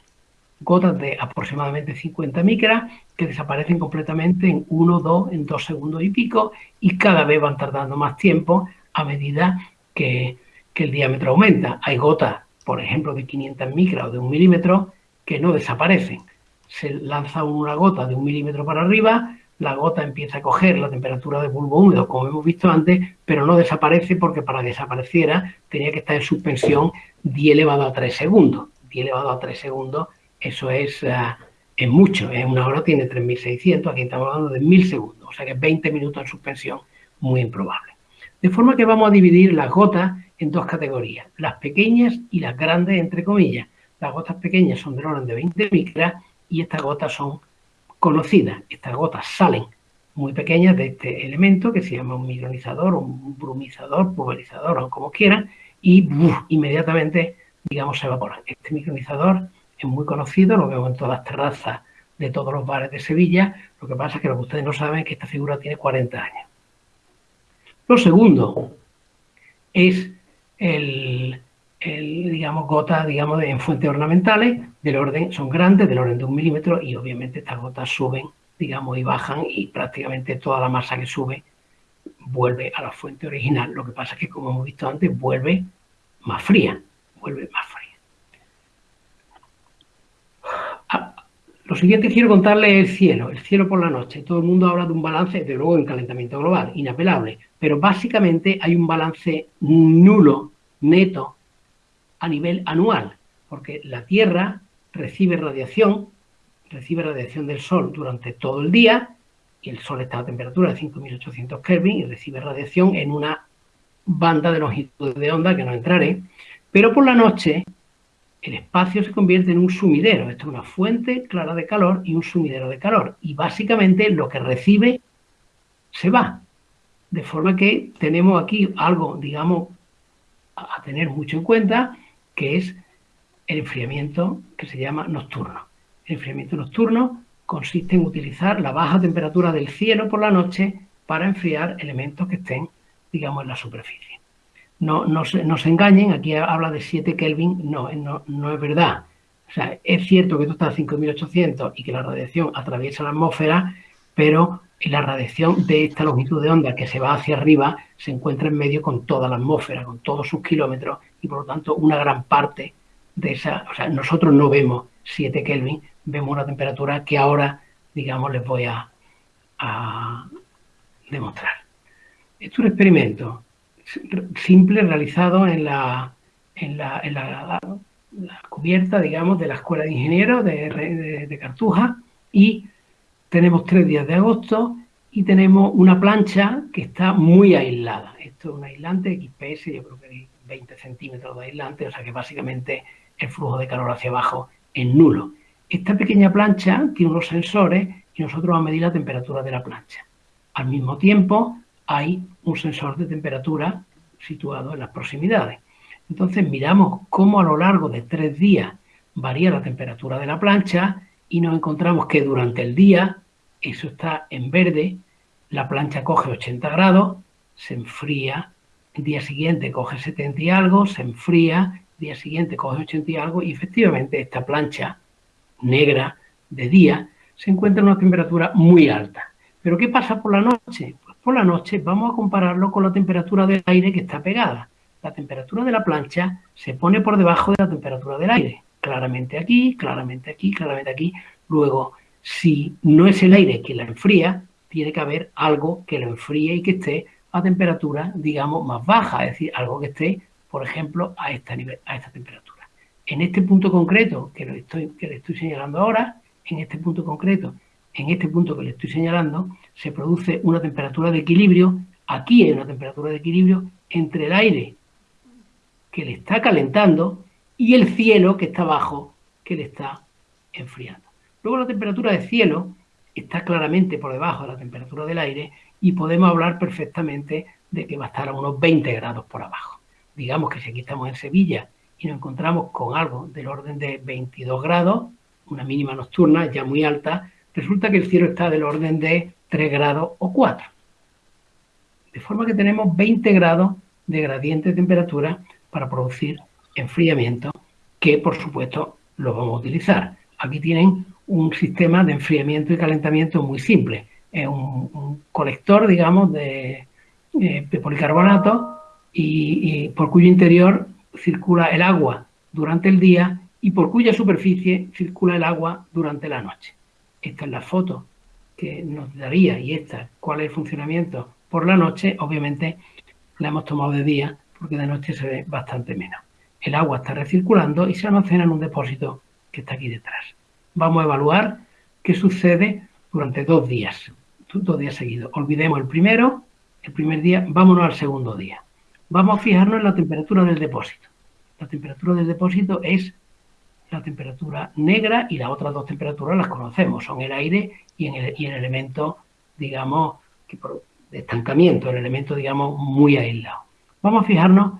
Gotas de aproximadamente 50 micras que desaparecen completamente en 1, 2, en 2 segundos y pico y cada vez van tardando más tiempo a medida que, que el diámetro aumenta. Hay gotas por ejemplo, de 500 micras o de un milímetro, que no desaparecen. Se lanza una gota de un milímetro para arriba, la gota empieza a coger la temperatura de bulbo húmedo, como hemos visto antes, pero no desaparece porque para que desapareciera tenía que estar en suspensión 10 elevado a 3 segundos. 10 elevado a 3 segundos, eso es, uh, es mucho. En una hora tiene 3.600, aquí estamos hablando de 1.000 segundos, o sea que 20 minutos en suspensión, muy improbable. De forma que vamos a dividir las gotas en dos categorías, las pequeñas y las grandes, entre comillas. Las gotas pequeñas son del orden de 20 micras y estas gotas son conocidas. Estas gotas salen muy pequeñas de este elemento que se llama un micronizador, un brumizador, pulverizador o como quieran, y inmediatamente, digamos, se evaporan. Este micronizador es muy conocido, lo vemos en todas las terrazas de todos los bares de Sevilla. Lo que pasa es que lo que ustedes no saben es que esta figura tiene 40 años. Lo segundo es el, digamos, gotas, digamos, en fuentes ornamentales del orden, son grandes, del orden de un milímetro, y obviamente estas gotas suben, digamos, y bajan, y prácticamente toda la masa que sube vuelve a la fuente original. Lo que pasa es que, como hemos visto antes, vuelve más fría, vuelve más fría. Ah, lo siguiente quiero contarle el cielo, el cielo por la noche. Todo el mundo habla de un balance, de luego en calentamiento global, inapelable, pero básicamente hay un balance nulo, neto, a nivel anual, porque la Tierra recibe radiación, recibe radiación del Sol durante todo el día, y el Sol está a temperatura de 5800 Kelvin y recibe radiación en una banda de longitud de onda que no entraré, pero por la noche el espacio se convierte en un sumidero. Esto es una fuente clara de calor y un sumidero de calor. Y básicamente lo que recibe se va. De forma que tenemos aquí algo, digamos, a tener mucho en cuenta, que es el enfriamiento que se llama nocturno. El enfriamiento nocturno consiste en utilizar la baja temperatura del cielo por la noche para enfriar elementos que estén, digamos, en la superficie. No, no, se, no se engañen, aquí habla de 7 Kelvin, no, no, no es verdad. O sea, es cierto que tú estás a 5800 y que la radiación atraviesa la atmósfera, pero la radiación de esta longitud de onda que se va hacia arriba se encuentra en medio con toda la atmósfera, con todos sus kilómetros y por lo tanto una gran parte de esa, o sea, nosotros no vemos 7 Kelvin, vemos una temperatura que ahora, digamos, les voy a, demostrar. Esto es un experimento simple realizado en la, en la, cubierta, digamos, de la Escuela de Ingenieros de, de, Cartuja y tenemos tres días de agosto y tenemos una plancha que está muy aislada. Esto es un aislante XPS, yo creo que hay 20 centímetros de aislante, o sea que básicamente el flujo de calor hacia abajo es nulo. Esta pequeña plancha tiene unos sensores y nosotros vamos a medir la temperatura de la plancha. Al mismo tiempo hay un sensor de temperatura situado en las proximidades. Entonces miramos cómo a lo largo de tres días varía la temperatura de la plancha y nos encontramos que durante el día, eso está en verde, la plancha coge 80 grados, se enfría, el día siguiente coge 70 y algo, se enfría, el día siguiente coge 80 y algo y efectivamente esta plancha negra de día, se encuentra en una temperatura muy alta. ¿Pero qué pasa por la noche? Pues por la noche vamos a compararlo con la temperatura del aire que está pegada. La temperatura de la plancha se pone por debajo de la temperatura del aire. Claramente aquí, claramente aquí, claramente aquí. Luego, si no es el aire que la enfría, tiene que haber algo que lo enfríe y que esté a temperatura, digamos, más baja. Es decir, algo que esté, por ejemplo, a, esta nivel, a esta temperatura. En este punto concreto que, estoy, que le estoy señalando ahora, en este punto concreto, en este punto que le estoy señalando, se produce una temperatura de equilibrio. Aquí hay una temperatura de equilibrio entre el aire que le está calentando y el cielo que está abajo, que le está enfriando. Luego la temperatura del cielo está claramente por debajo de la temperatura del aire y podemos hablar perfectamente de que va a estar a unos 20 grados por abajo. Digamos que si aquí estamos en Sevilla y nos encontramos con algo del orden de 22 grados, una mínima nocturna ya muy alta, resulta que el cielo está del orden de 3 grados o 4. De forma que tenemos 20 grados de gradiente de temperatura para producir enfriamiento, que por supuesto lo vamos a utilizar. Aquí tienen un sistema de enfriamiento y calentamiento muy simple. Es un, colector, digamos, de, eh, policarbonato y por cuyo interior circula el agua durante el día y por cuya superficie circula el agua durante la noche. Esta es la foto que nos daría y esta, cuál es el funcionamiento por la noche, obviamente la hemos tomado de día porque de noche se ve bastante menos. El agua está recirculando y se almacena en un depósito que está aquí detrás. Vamos a evaluar qué sucede durante dos días, dos días seguidos. Olvidemos el primero, el primer día, vámonos al segundo día. Vamos a fijarnos en la temperatura del depósito. La temperatura del depósito es la temperatura negra y las otras dos temperaturas las conocemos, son el aire y, el, elemento, digamos, de estancamiento, el elemento, digamos, muy aislado. Vamos a fijarnos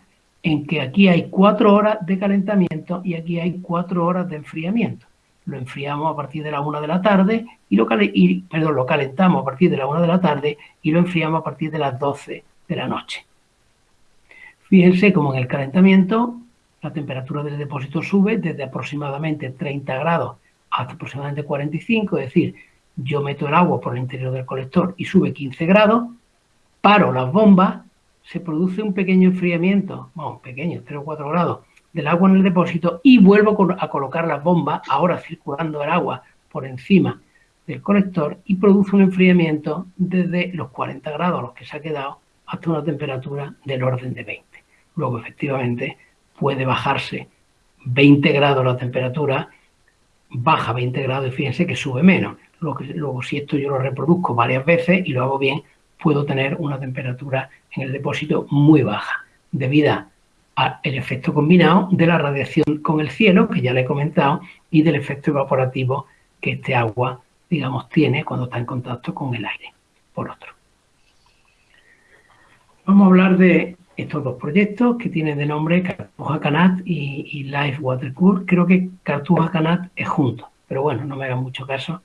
en que aquí hay cuatro horas de calentamiento y aquí hay cuatro horas de enfriamiento. Lo enfriamos a partir de la una de la tarde y lo, y, perdón, lo calentamos a partir de la una de la tarde y lo enfriamos a partir de las 12 de la noche. Fíjense cómo en el calentamiento la temperatura del depósito sube desde aproximadamente 30 grados hasta aproximadamente 45, es decir, yo meto el agua por el interior del colector y sube 15 grados, paro las bombas, se produce un pequeño enfriamiento, bueno, pequeño, 0 o 4 grados, del agua en el depósito y vuelvo a colocar las bombas, ahora circulando el agua por encima del colector y produce un enfriamiento desde los 40 grados a los que se ha quedado hasta una temperatura del orden de 20. Luego, efectivamente, puede bajarse 20 grados la temperatura, baja 20 grados y fíjense que sube menos. Luego, si esto yo lo reproduzco varias veces y lo hago bien, puedo tener una temperatura en el depósito muy baja, debido al efecto combinado de la radiación con el cielo, que ya le he comentado, y del efecto evaporativo que este agua, digamos, tiene cuando está en contacto con el aire, por otro. Vamos a hablar de estos dos proyectos que tienen de nombre Cartuja Canat y, Life Water Cool. Creo que Cartuja Canat es junto, pero bueno, no me hagan mucho caso.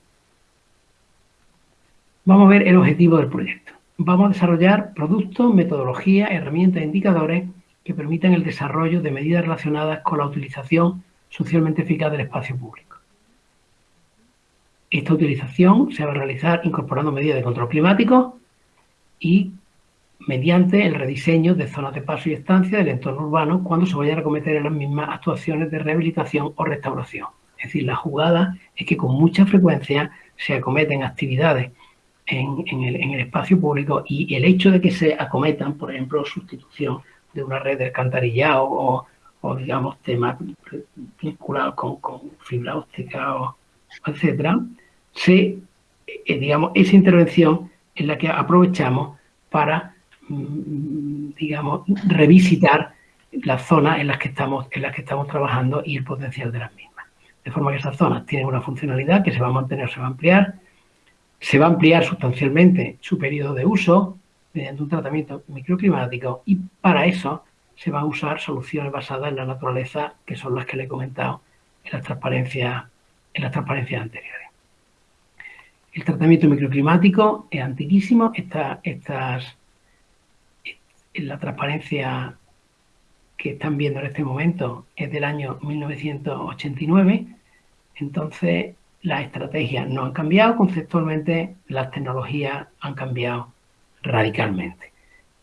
Vamos a ver el objetivo del proyecto. Vamos a desarrollar productos, metodologías, herramientas e indicadores que permitan el desarrollo de medidas relacionadas con la utilización socialmente eficaz del espacio público. Esta utilización se va a realizar incorporando medidas de control climático y mediante el rediseño de zonas de paso y estancia del entorno urbano cuando se vayan a cometer las mismas actuaciones de rehabilitación o restauración. Es decir, la jugada es que con mucha frecuencia se acometen actividades en, el, espacio público y el hecho de que se acometan, por ejemplo, sustitución de una red de alcantarillado o, digamos, temas vinculados con, fibra óptica, o, etcétera, se, eh, digamos, esa intervención es la que aprovechamos para Mm, digamos, revisitar las zonas en las que estamos, en las que estamos trabajando y el potencial de las mismas. De forma que esas zonas tienen una funcionalidad que se va a mantener, se va a ampliar, se va a ampliar sustancialmente su periodo de uso mediante un tratamiento microclimático y para eso se van a usar soluciones basadas en la naturaleza, que son las que le he comentado en las transparencias, en las transparencias anteriores. El tratamiento microclimático es antiquísimo, estas la transparencia que están viendo en este momento es del año 1989, entonces las estrategias no han cambiado, conceptualmente las tecnologías han cambiado radicalmente.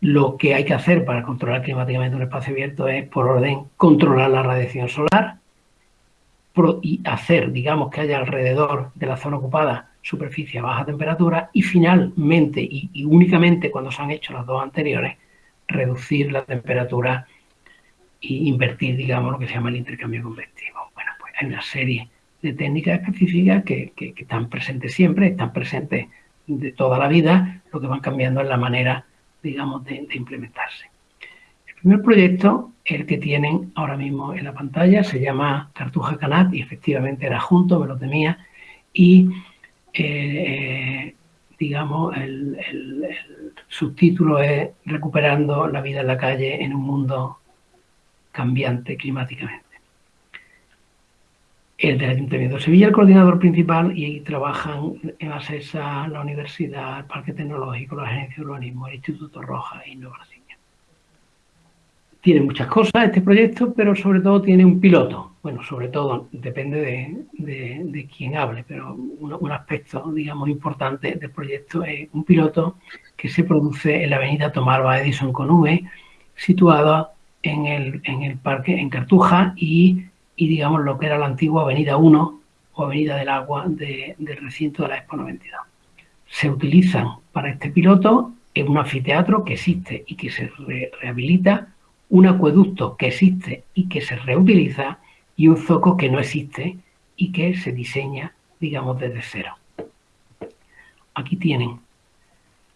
Lo que hay que hacer para controlar climáticamente un espacio abierto es, por orden, controlar la radiación solar y hacer, digamos, que haya alrededor de la zona ocupada superficie a baja temperatura y finalmente y, y únicamente cuando se han hecho las dos anteriores, reducir la temperatura e invertir, digamos, lo que se llama el intercambio convectivo. Bueno, pues hay una serie de técnicas específicas que, están presentes siempre, están presentes de toda la vida, lo que van cambiando es la manera, digamos, de, implementarse. El primer proyecto, el que tienen ahora mismo en la pantalla, se llama Cartuja Canat y efectivamente era junto, me lo temía, y eh, digamos, el, subtítulo es Recuperando la vida en la calle en un mundo cambiante climáticamente. El del Ayuntamiento de Sevilla, el coordinador principal, y trabajan en ASESA, la Universidad, el Parque Tecnológico, la Agencia de Urbanismo, el Instituto Roja e Innovación tiene muchas cosas este proyecto, pero sobre todo tiene un piloto. Bueno, sobre todo depende de, de, quién hable, pero un, aspecto, digamos, importante del proyecto es un piloto que se produce en la avenida Tomarva Edison con V, situada en el, en el parque, en Cartuja, y, y, digamos lo que era la antigua avenida 1 o avenida del agua del recinto de la Expo 92. Se utilizan para este piloto en un anfiteatro que existe y que se rehabilita un acueducto que existe y que se reutiliza y un zoco que no existe y que se diseña, digamos, desde cero. Aquí tienen,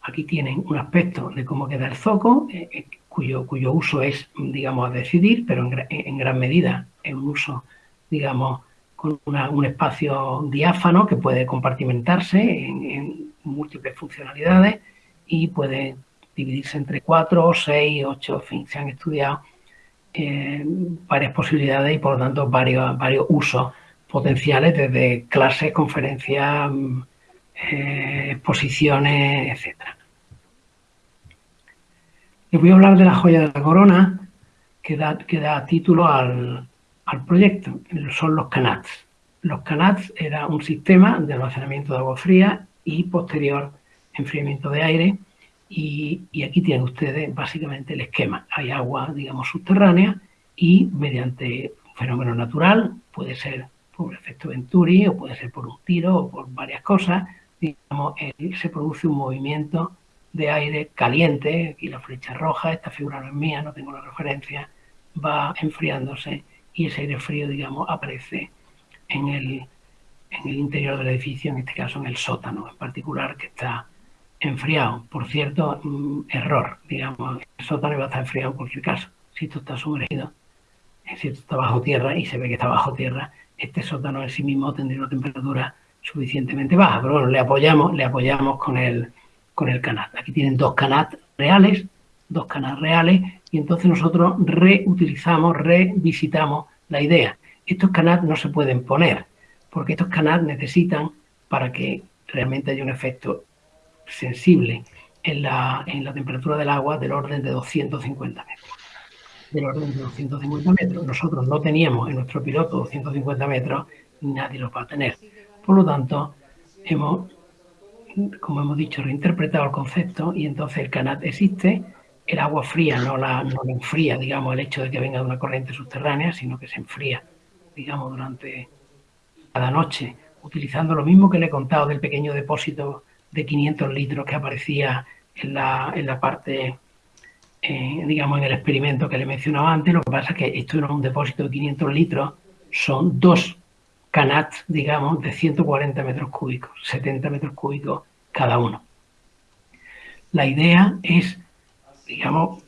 aquí tienen un aspecto de cómo queda el zoco, eh, eh, cuyo, cuyo uso es, digamos, a decidir, pero en, gran medida es un uso, digamos, con un espacio diáfano que puede compartimentarse en, en múltiples funcionalidades y puede dividirse entre cuatro, seis, ocho, en fin, se han estudiado eh, varias posibilidades y por lo tanto varios, varios usos potenciales desde clases, conferencias, mm, eh, exposiciones, etc. Les voy a hablar de la joya de la corona que da, que da título al, al proyecto, son los canats. Los canats era un sistema de almacenamiento de agua fría y posterior enfriamiento de aire Y, y, aquí tienen ustedes básicamente el esquema. Hay agua, digamos, subterránea y mediante un fenómeno natural, puede ser por efecto Venturi o puede ser por un tiro o por varias cosas, digamos, se produce un movimiento de aire caliente, aquí la flecha roja, esta figura no es mía, no tengo la referencia, va enfriándose y ese aire frío, digamos, aparece en el, en el interior del edificio, en este caso en el sótano en particular, que está enfriado. Por cierto, mm, error, digamos, el sótano va a estar enfriado en cualquier caso. Si esto está sumergido, si esto está bajo tierra y se ve que está bajo tierra, este sótano en sí mismo tendría una temperatura suficientemente baja. Pero bueno, le apoyamos, le apoyamos con el, con el canat. Aquí tienen dos canat reales, dos canat reales, y entonces nosotros reutilizamos, revisitamos la idea. Estos canat no se pueden poner, porque estos canat necesitan, para que realmente haya un efecto sensible en la, en la temperatura del agua, del orden de 250 metros. Del orden de 250 metros. Nosotros no teníamos en nuestro piloto 250 metros, nadie los va a tener. Por lo tanto, hemos como hemos dicho, reinterpretado el concepto y entonces el canat existe, el agua fría no la, no la enfría, digamos, el hecho de que venga de una corriente subterránea, sino que se enfría, digamos, durante cada noche, utilizando lo mismo que le he contado del pequeño depósito de 500 litros que aparecía en la, en la parte, eh, digamos, en el experimento que le mencionaba antes. Lo que pasa es que esto no es un depósito de 500 litros, son dos canat, digamos, de 140 metros cúbicos, 70 metros cúbicos cada uno. La idea es, digamos,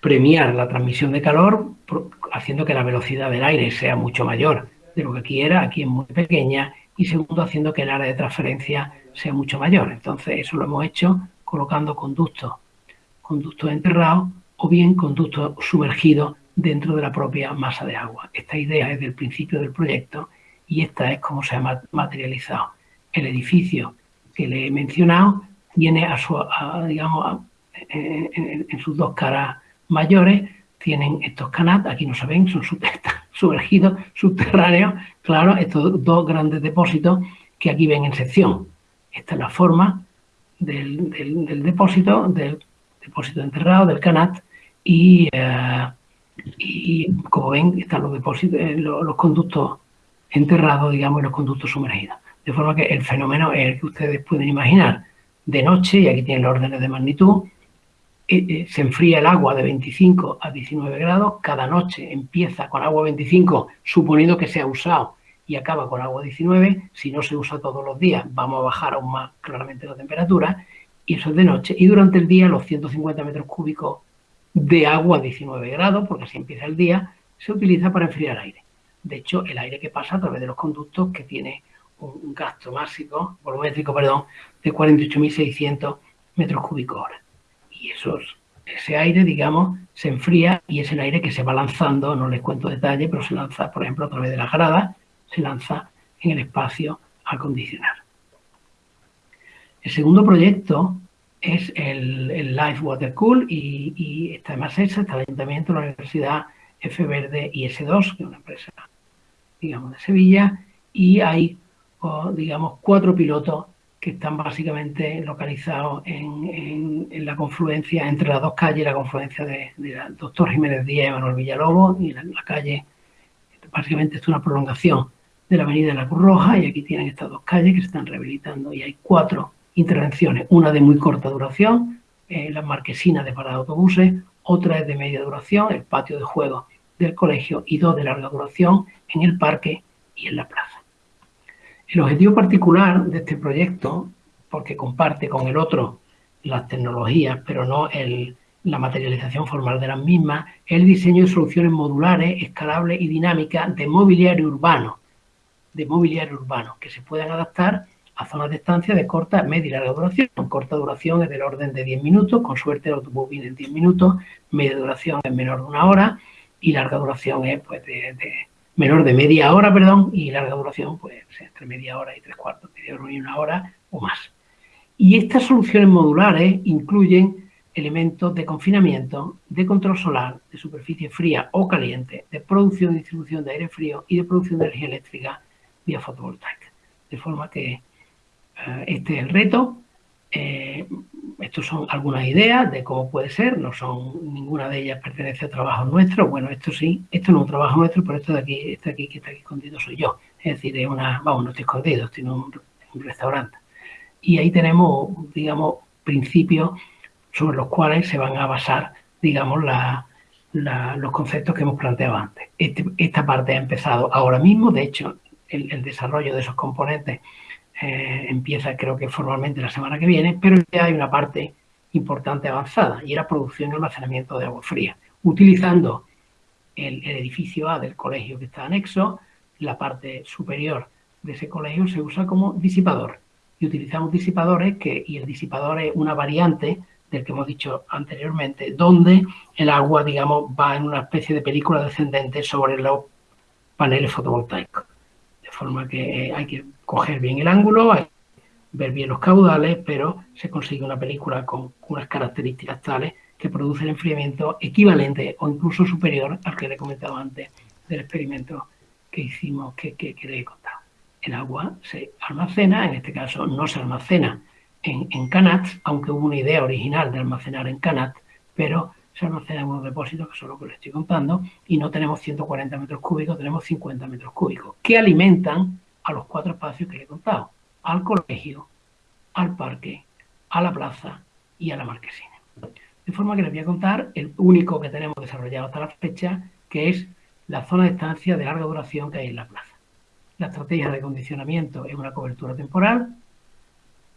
premiar la transmisión de calor haciendo que la velocidad del aire sea mucho mayor de lo que aquí era, aquí es muy pequeña, y segundo, haciendo que el área de transferencia sea mucho mayor. Entonces, eso lo hemos hecho colocando conductos, conductos enterrados o bien conductos sumergidos dentro de la propia masa de agua. Esta idea es del principio del proyecto y esta es como se ha materializado. El edificio que le he mencionado tiene a en, sus dos caras mayores, tienen estos canat, aquí no se ven, son <laughs> sumergidos, subterráneos, claro, estos dos grandes depósitos que aquí ven en sección. Esta es la forma del, depósito, del depósito enterrado, del canat, y eh, y como ven están los depósitos, eh, los, conductos enterrados, digamos, y los conductos sumergidos. De forma que el fenómeno es el que ustedes pueden imaginar. De noche, y aquí tienen los órdenes de magnitud, eh, eh, se enfría el agua de 25 a 19 grados, cada noche empieza con agua 25, suponiendo que se ha usado, y acaba con agua 19, si no se usa todos los días, vamos a bajar aún más claramente la temperatura, y eso es de noche. Y durante el día, los 150 metros cúbicos de agua a 19 grados, porque así empieza el día, se utiliza para enfriar aire. De hecho, el aire que pasa a través de los conductos que tiene un gasto máximo, volumétrico, perdón, de 48.600 metros cúbicos hora. Y ese aire, digamos, se enfría y es el aire que se va lanzando, no les cuento detalle, pero se lanza, por ejemplo, a través de las gradas, se lanza en el espacio a acondicionar. El segundo proyecto es el, el Life Water Cool y, y está en Massachusetts, está el Ayuntamiento, la Universidad F Verde y S2, que es una empresa, digamos, de Sevilla, y hay, digamos, cuatro pilotos que están básicamente localizados en, en, la confluencia entre las dos calles, la confluencia de, Doctor Jiménez Díaz y Manuel Villalobos, y la, la calle, básicamente es una prolongación de la avenida de la Cruz Roja, y aquí tienen estas dos calles que se están rehabilitando, y hay cuatro intervenciones, una de muy corta duración, eh, las marquesinas de parada de autobuses, otra es de media duración, el patio de juegos del colegio y dos de larga duración en el parque y en la plaza. El objetivo particular de este proyecto, porque comparte con el otro las tecnologías, pero no la materialización formal de las mismas, es el diseño de soluciones modulares, escalables y dinámicas de mobiliario urbano, de mobiliario urbano, que se puedan adaptar a zonas de estancia de corta, media y larga duración. Corta duración es del orden de 10 minutos, con suerte el autobús viene en 10 minutos, media duración es menor de una hora y larga duración es pues de, menor de media hora, perdón, y larga duración pues entre media hora y tres cuartos, media hora y una hora o más. Y estas soluciones modulares incluyen elementos de confinamiento, de control solar, de superficie fría o caliente, de producción y distribución de aire frío y de producción de energía eléctrica vía fotovoltaica. De forma que este es el reto Eh, estos son algunas ideas de cómo puede ser, no son, ninguna de ellas pertenece a trabajo nuestro, bueno, esto sí, esto no es un trabajo nuestro, pero esto de aquí, este aquí que está aquí escondido soy yo, es decir, es una, vamos, no estoy escondido, estoy en un, restaurante. Y ahí tenemos, digamos, principios sobre los cuales se van a basar, digamos, los conceptos que hemos planteado antes. Este, esta parte ha empezado ahora mismo, de hecho, el desarrollo de esos componentes eh, empieza creo que formalmente la semana que viene, pero ya hay una parte importante avanzada y era producción y almacenamiento de agua fría, utilizando el, edificio A del colegio que está anexo, la parte superior de ese colegio se usa como disipador y utilizamos disipadores que, y el disipador es una variante del que hemos dicho anteriormente, donde el agua, digamos, va en una especie de película descendente sobre los paneles fotovoltaicos. Forma que hay que coger bien el ángulo, ver bien los caudales, pero se consigue una película con unas características tales que produce el enfriamiento equivalente o incluso superior al que le he comentado antes del experimento que hicimos, que, que, le he contado. El agua se almacena, en este caso no se almacena en, en canats, aunque hubo una idea original de almacenar en canats, pero se almacena en unos depósitos, que son los que les estoy contando, y no tenemos 140 metros cúbicos, tenemos 50 metros cúbicos, que alimentan a los cuatro espacios que le he contado, al colegio, al parque, a la plaza y a la marquesina. De forma que les voy a contar el único que tenemos desarrollado hasta la fecha, que es la zona de estancia de larga duración que hay en la plaza. La estrategia de condicionamiento es una cobertura temporal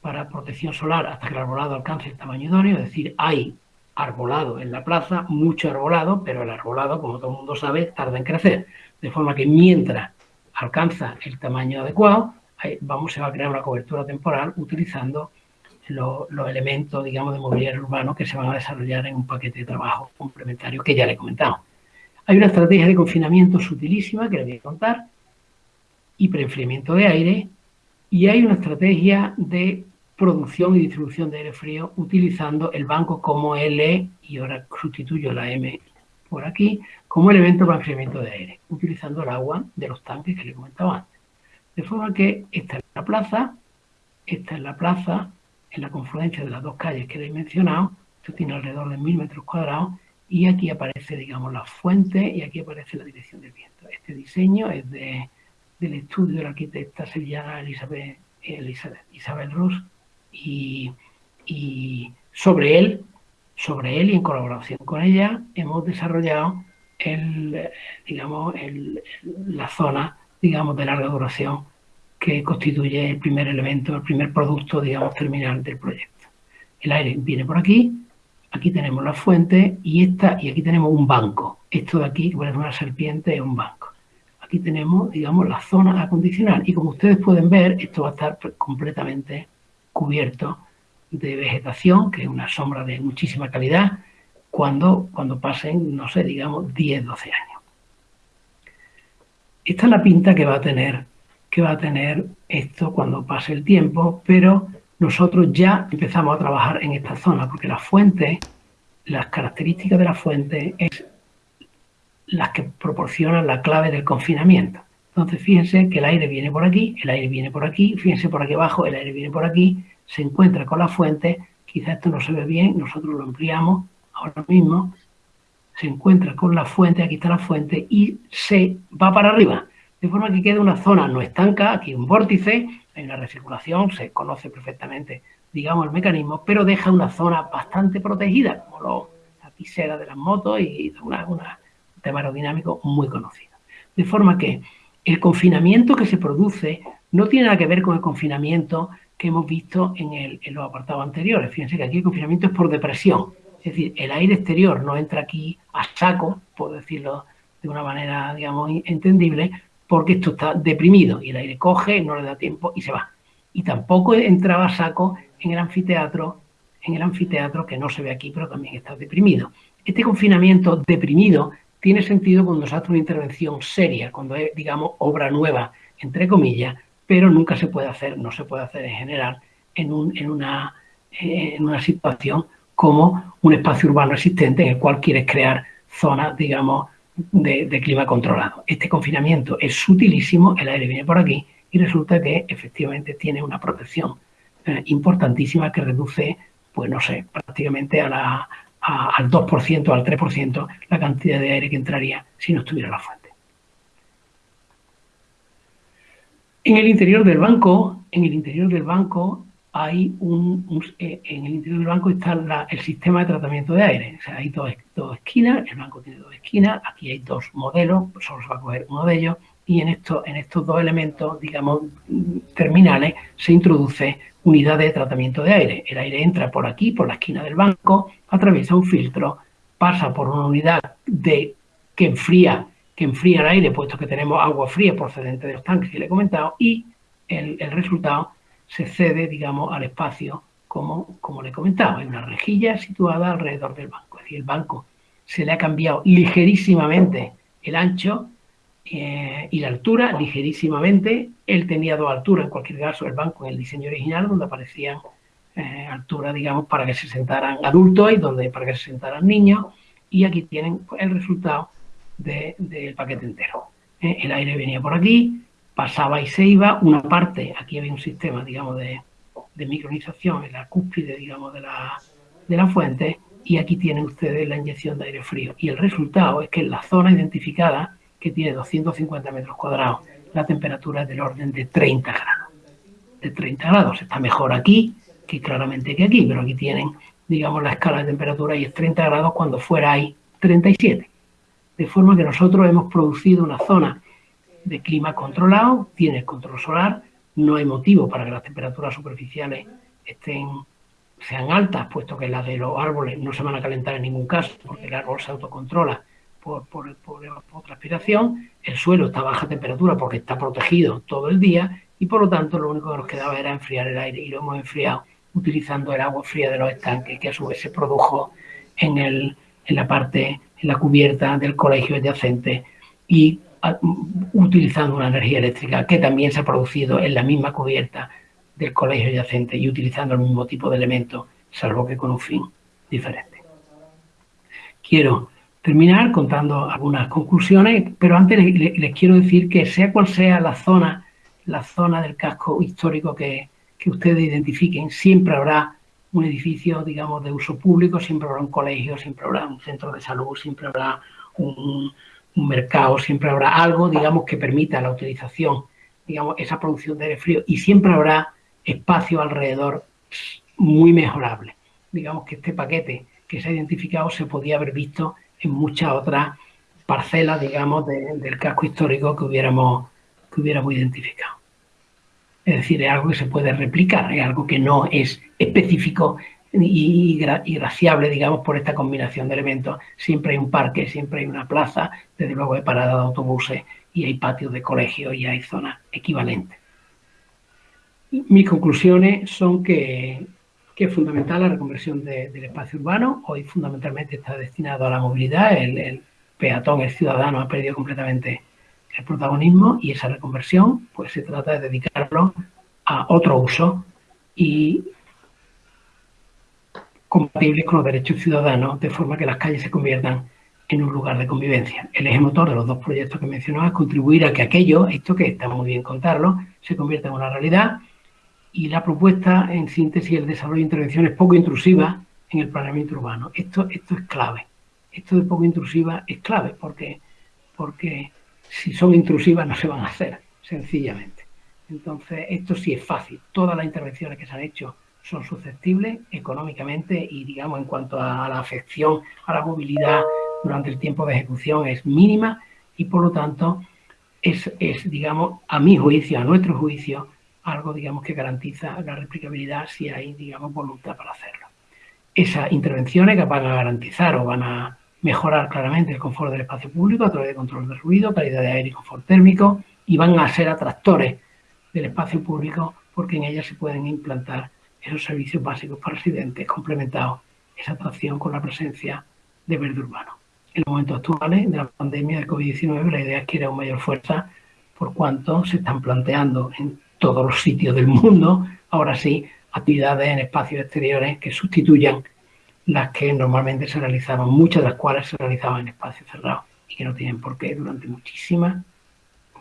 para protección solar hasta que el arbolado alcance el tamaño idóneo, es decir, hay arbolado en la plaza, mucho arbolado, pero el arbolado, como todo el mundo sabe, tarda en crecer. De forma que mientras alcanza el tamaño adecuado, vamos, se va a crear una cobertura temporal utilizando los, elementos, digamos, de mobiliario urbano que se van a desarrollar en un paquete de trabajo complementario que ya le he comentado. Hay una estrategia de confinamiento sutilísima que le voy a contar y preenfriamiento de aire y hay una estrategia de producción y distribución de aire frío utilizando el banco como L y ahora sustituyo la M por aquí como elemento para enfriamiento de aire, utilizando el agua de los tanques que le comentaba antes. De forma que esta es la plaza, esta es la plaza, en la confluencia de las dos calles que he mencionado, esto tiene alrededor de mil metros cuadrados, y aquí aparece, digamos, la fuente y aquí aparece la dirección del viento. Este diseño es de, del estudio de la arquitecta sevillana Elizabeth, Elizabeth Isabel Rus y, sobre él sobre él y en colaboración con ella hemos desarrollado el, digamos, la zona digamos, de larga duración que constituye el primer elemento, el primer producto digamos, terminal del proyecto. El aire viene por aquí, aquí tenemos la fuente y, esta, y aquí tenemos un banco. Esto de aquí, que parece una serpiente, es un banco. Aquí tenemos, digamos, la zona acondicional y como ustedes pueden ver, esto va a estar completamente cubierto de vegetación, que es una sombra de muchísima calidad, cuando, cuando pasen, no sé, digamos, 10, 12 años. Esta es la pinta que va a tener, que va a tener esto cuando pase el tiempo, pero nosotros ya empezamos a trabajar en esta zona, porque la fuente, las características de la fuente es las que proporcionan la clave del confinamiento. Entonces, fíjense que el aire viene por aquí, el aire viene por aquí, fíjense por aquí abajo, el aire viene por aquí, se encuentra con la fuente, quizás esto no se ve bien, nosotros lo ampliamos ahora mismo, se encuentra con la fuente, aquí está la fuente, y se va para arriba, de forma que queda una zona no estanca, aquí un vórtice, hay una recirculación, se conoce perfectamente, digamos, el mecanismo, pero deja una zona bastante protegida, como la pisera de las motos y una, un tema aerodinámico muy conocido. De forma que el confinamiento que se produce no tiene nada que ver con el confinamiento que hemos visto en, el, en los apartados anteriores. Fíjense que aquí el confinamiento es por depresión, es decir, el aire exterior no entra aquí a saco, por decirlo de una manera, digamos, entendible, porque esto está deprimido y el aire coge, no le da tiempo y se va. Y tampoco entraba a saco en el anfiteatro, en el anfiteatro que no se ve aquí, pero también está deprimido. Este confinamiento deprimido tiene sentido cuando se hace una intervención seria, cuando es, digamos, obra nueva, entre comillas, pero nunca se puede hacer, no se puede hacer en general en, una, en una situación como un espacio urbano existente en el cual quieres crear zonas, digamos, de, de, clima controlado. Este confinamiento es sutilísimo, el aire viene por aquí y resulta que efectivamente tiene una protección eh, importantísima que reduce, pues no sé, prácticamente a la, al 2%, al 3% la cantidad de aire que entraría si no estuviera la fuente. En el interior del banco, en el interior del banco hay un, eh, en el interior del banco está el sistema de tratamiento de aire. O sea, hay dos, esquinas, el banco tiene dos esquinas, aquí hay dos modelos, solo se va a coger uno de ellos, y en, esto, en estos dos elementos, digamos, terminales, se introduce unidad de tratamiento de aire. El aire entra por aquí, por la esquina del banco, atraviesa un filtro, pasa por una unidad de, que enfría que enfría el aire, puesto que tenemos agua fría procedente de los tanques que le he comentado, y el, resultado se cede, digamos, al espacio como, como le he comentado. Hay una rejilla situada alrededor del banco. Es decir, el banco se le ha cambiado ligerísimamente el ancho eh, y la altura, ligerísimamente. Él tenía dos alturas, en cualquier caso, el banco en el diseño original, donde aparecían eh, alturas, digamos, para que se sentaran adultos y donde para que se sentaran niños. Y aquí tienen pues, el resultado del paquete entero. Eh, el aire venía por aquí, pasaba y se iba, una parte, aquí había un sistema, digamos, de, micronización en la cúspide, digamos, de la, de la fuente, y aquí tienen ustedes la inyección de aire frío. Y el resultado es que en la zona identificada, que tiene 250 metros cuadrados, la temperatura es del orden de 30 grados. De 30 grados. Está mejor aquí que claramente que aquí, pero aquí tienen, digamos, la escala de temperatura y es 30 grados cuando fuera hay 37. De forma que nosotros hemos producido una zona de clima controlado, tiene control solar, no hay motivo para que las temperaturas superficiales estén, sean altas, puesto que las de los árboles no se van a calentar en ningún caso, porque el árbol se autocontrola por, por, por, transpiración, el suelo está a baja temperatura porque está protegido todo el día y por lo tanto lo único que nos quedaba era enfriar el aire y lo hemos enfriado utilizando el agua fría de los estanques que a su vez se produjo en, el, en la parte, en la cubierta del colegio adyacente y utilizando una energía eléctrica que también se ha producido en la misma cubierta del colegio adyacente y utilizando el mismo tipo de elementos, salvo que con un fin diferente. Quiero terminar contando algunas conclusiones, pero antes les, quiero decir que sea cual sea la zona, la zona del casco histórico que, que ustedes identifiquen, siempre habrá un edificio, digamos, de uso público, siempre habrá un colegio, siempre habrá un centro de salud, siempre habrá un, mercado, siempre habrá algo, digamos, que permita la utilización, digamos, esa producción de aire frío y siempre habrá espacio alrededor muy mejorable. Digamos que este paquete que se ha identificado se podía haber visto en muchas otras parcelas, digamos, del casco histórico que hubiéramos, que hubiéramos identificado. Es decir, es algo que se puede replicar, es algo que no es específico y, graciable, digamos, por esta combinación de elementos. Siempre hay un parque, siempre hay una plaza, desde luego hay parada de autobuses y hay patios de colegio y hay zonas equivalentes. Mis conclusiones son que, es fundamental la reconversión del espacio urbano. Hoy fundamentalmente está destinado a la movilidad. El peatón, el ciudadano, ha perdido completamente el protagonismo y esa reconversión pues se trata de dedicarlo a otro uso y compatibles con los derechos ciudadanos, de forma que las calles se conviertan en un lugar de convivencia. El eje motor de los dos proyectos que mencionaba es contribuir a que aquello, esto que está muy bien contarlo, se convierta en una realidad y la propuesta, en síntesis, el desarrollo de intervenciones poco intrusivas en el planeamiento urbano. Esto, esto es clave. Esto de poco intrusiva es clave porque, porque si son intrusivas no se van a hacer, sencillamente. Entonces, esto sí es fácil. Todas las intervenciones que se han hecho son susceptibles económicamente y, digamos, en cuanto a la afección a la movilidad durante el tiempo de ejecución es mínima y, por lo tanto, es, es digamos, a mi juicio, a nuestro juicio, algo, digamos, que garantiza la replicabilidad si hay, digamos, voluntad para hacerlo. Esas intervenciones que van a garantizar o van a mejorar claramente el confort del espacio público a través de control de ruido, calidad de aire y confort térmico y van a ser atractores del espacio público porque en ellas se pueden implantar esos servicios básicos para residentes, complementados esa atracción con la presencia de verde urbano. En los momentos actuales de la pandemia de COVID-19, la idea es que era una mayor fuerza por cuanto se están planteando en todos los sitios del mundo, ahora sí, actividades en espacios exteriores que sustituyan las que normalmente se realizaban, muchas de las cuales se realizaban en espacios cerrados y que no tienen por qué durante muchísima,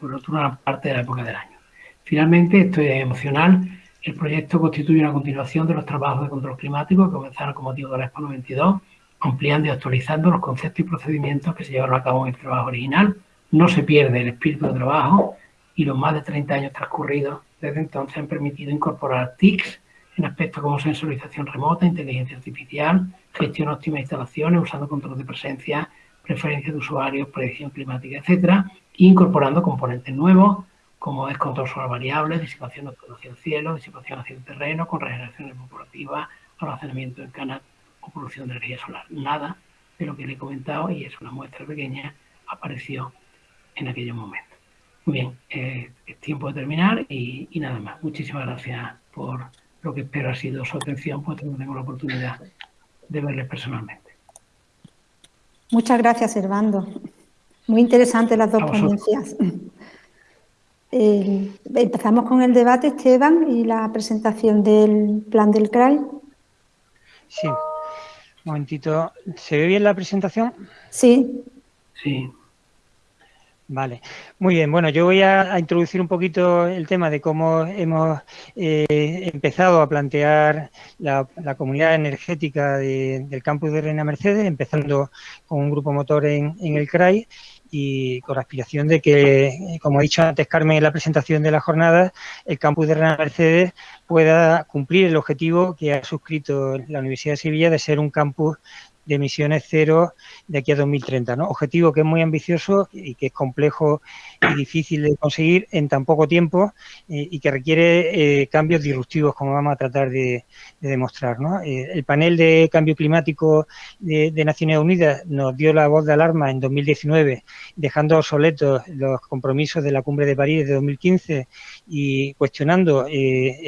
por otra parte de la época del año. Finalmente, estoy emocional El proyecto constituye una continuación de los trabajos de control climático que comenzaron con motivo de la Expo 92, ampliando y actualizando los conceptos y procedimientos que se llevaron a cabo en el trabajo original. No se pierde el espíritu de trabajo y los más de 30 años transcurridos desde entonces han permitido incorporar TICs en aspectos como sensorización remota, inteligencia artificial, gestión óptima de instalaciones, usando control de presencia, preferencias de usuarios, predicción climática, etcétera, incorporando componentes nuevos como es control sobre variables, disipación hacia el cielo, disipación hacia el terreno, con regeneración evaporativa, almacenamiento en canal o producción de energía solar. Nada de lo que le he comentado, y es una muestra pequeña, apareció en aquellos momentos. Muy bien, eh, es tiempo de terminar y nada más. Muchísimas gracias por lo que espero ha sido su atención, pues no tengo la oportunidad de verles personalmente.
Muchas gracias, Servando. Muy interesantes las dos ponencias. Eh, empezamos con el debate, Esteban, y la presentación del plan del CRAI.
Sí, un momentito. ¿Se ve bien la presentación?
Sí.
Sí.
Vale, muy bien. Bueno, yo voy a, introducir un poquito el tema de cómo hemos eh, empezado a plantear la, comunidad energética del campus de Reina Mercedes, empezando con un grupo motor en, el CRAI y con la aspiración de que, como ha dicho antes Carmen en la presentación de la jornada, el campus de Reina Mercedes pueda cumplir el objetivo que ha suscrito la Universidad de Sevilla de ser un campus de emisiones cero de aquí a 2030. ¿no? Objetivo que es muy ambicioso y que es complejo y difícil de conseguir en tan poco tiempo eh, y que requiere eh, cambios disruptivos, como vamos a tratar de, demostrar. ¿no? Eh, el panel de cambio climático de, Naciones Unidas nos dio la voz de alarma en 2019, dejando obsoletos los compromisos de la Cumbre de París de 2015 y cuestionando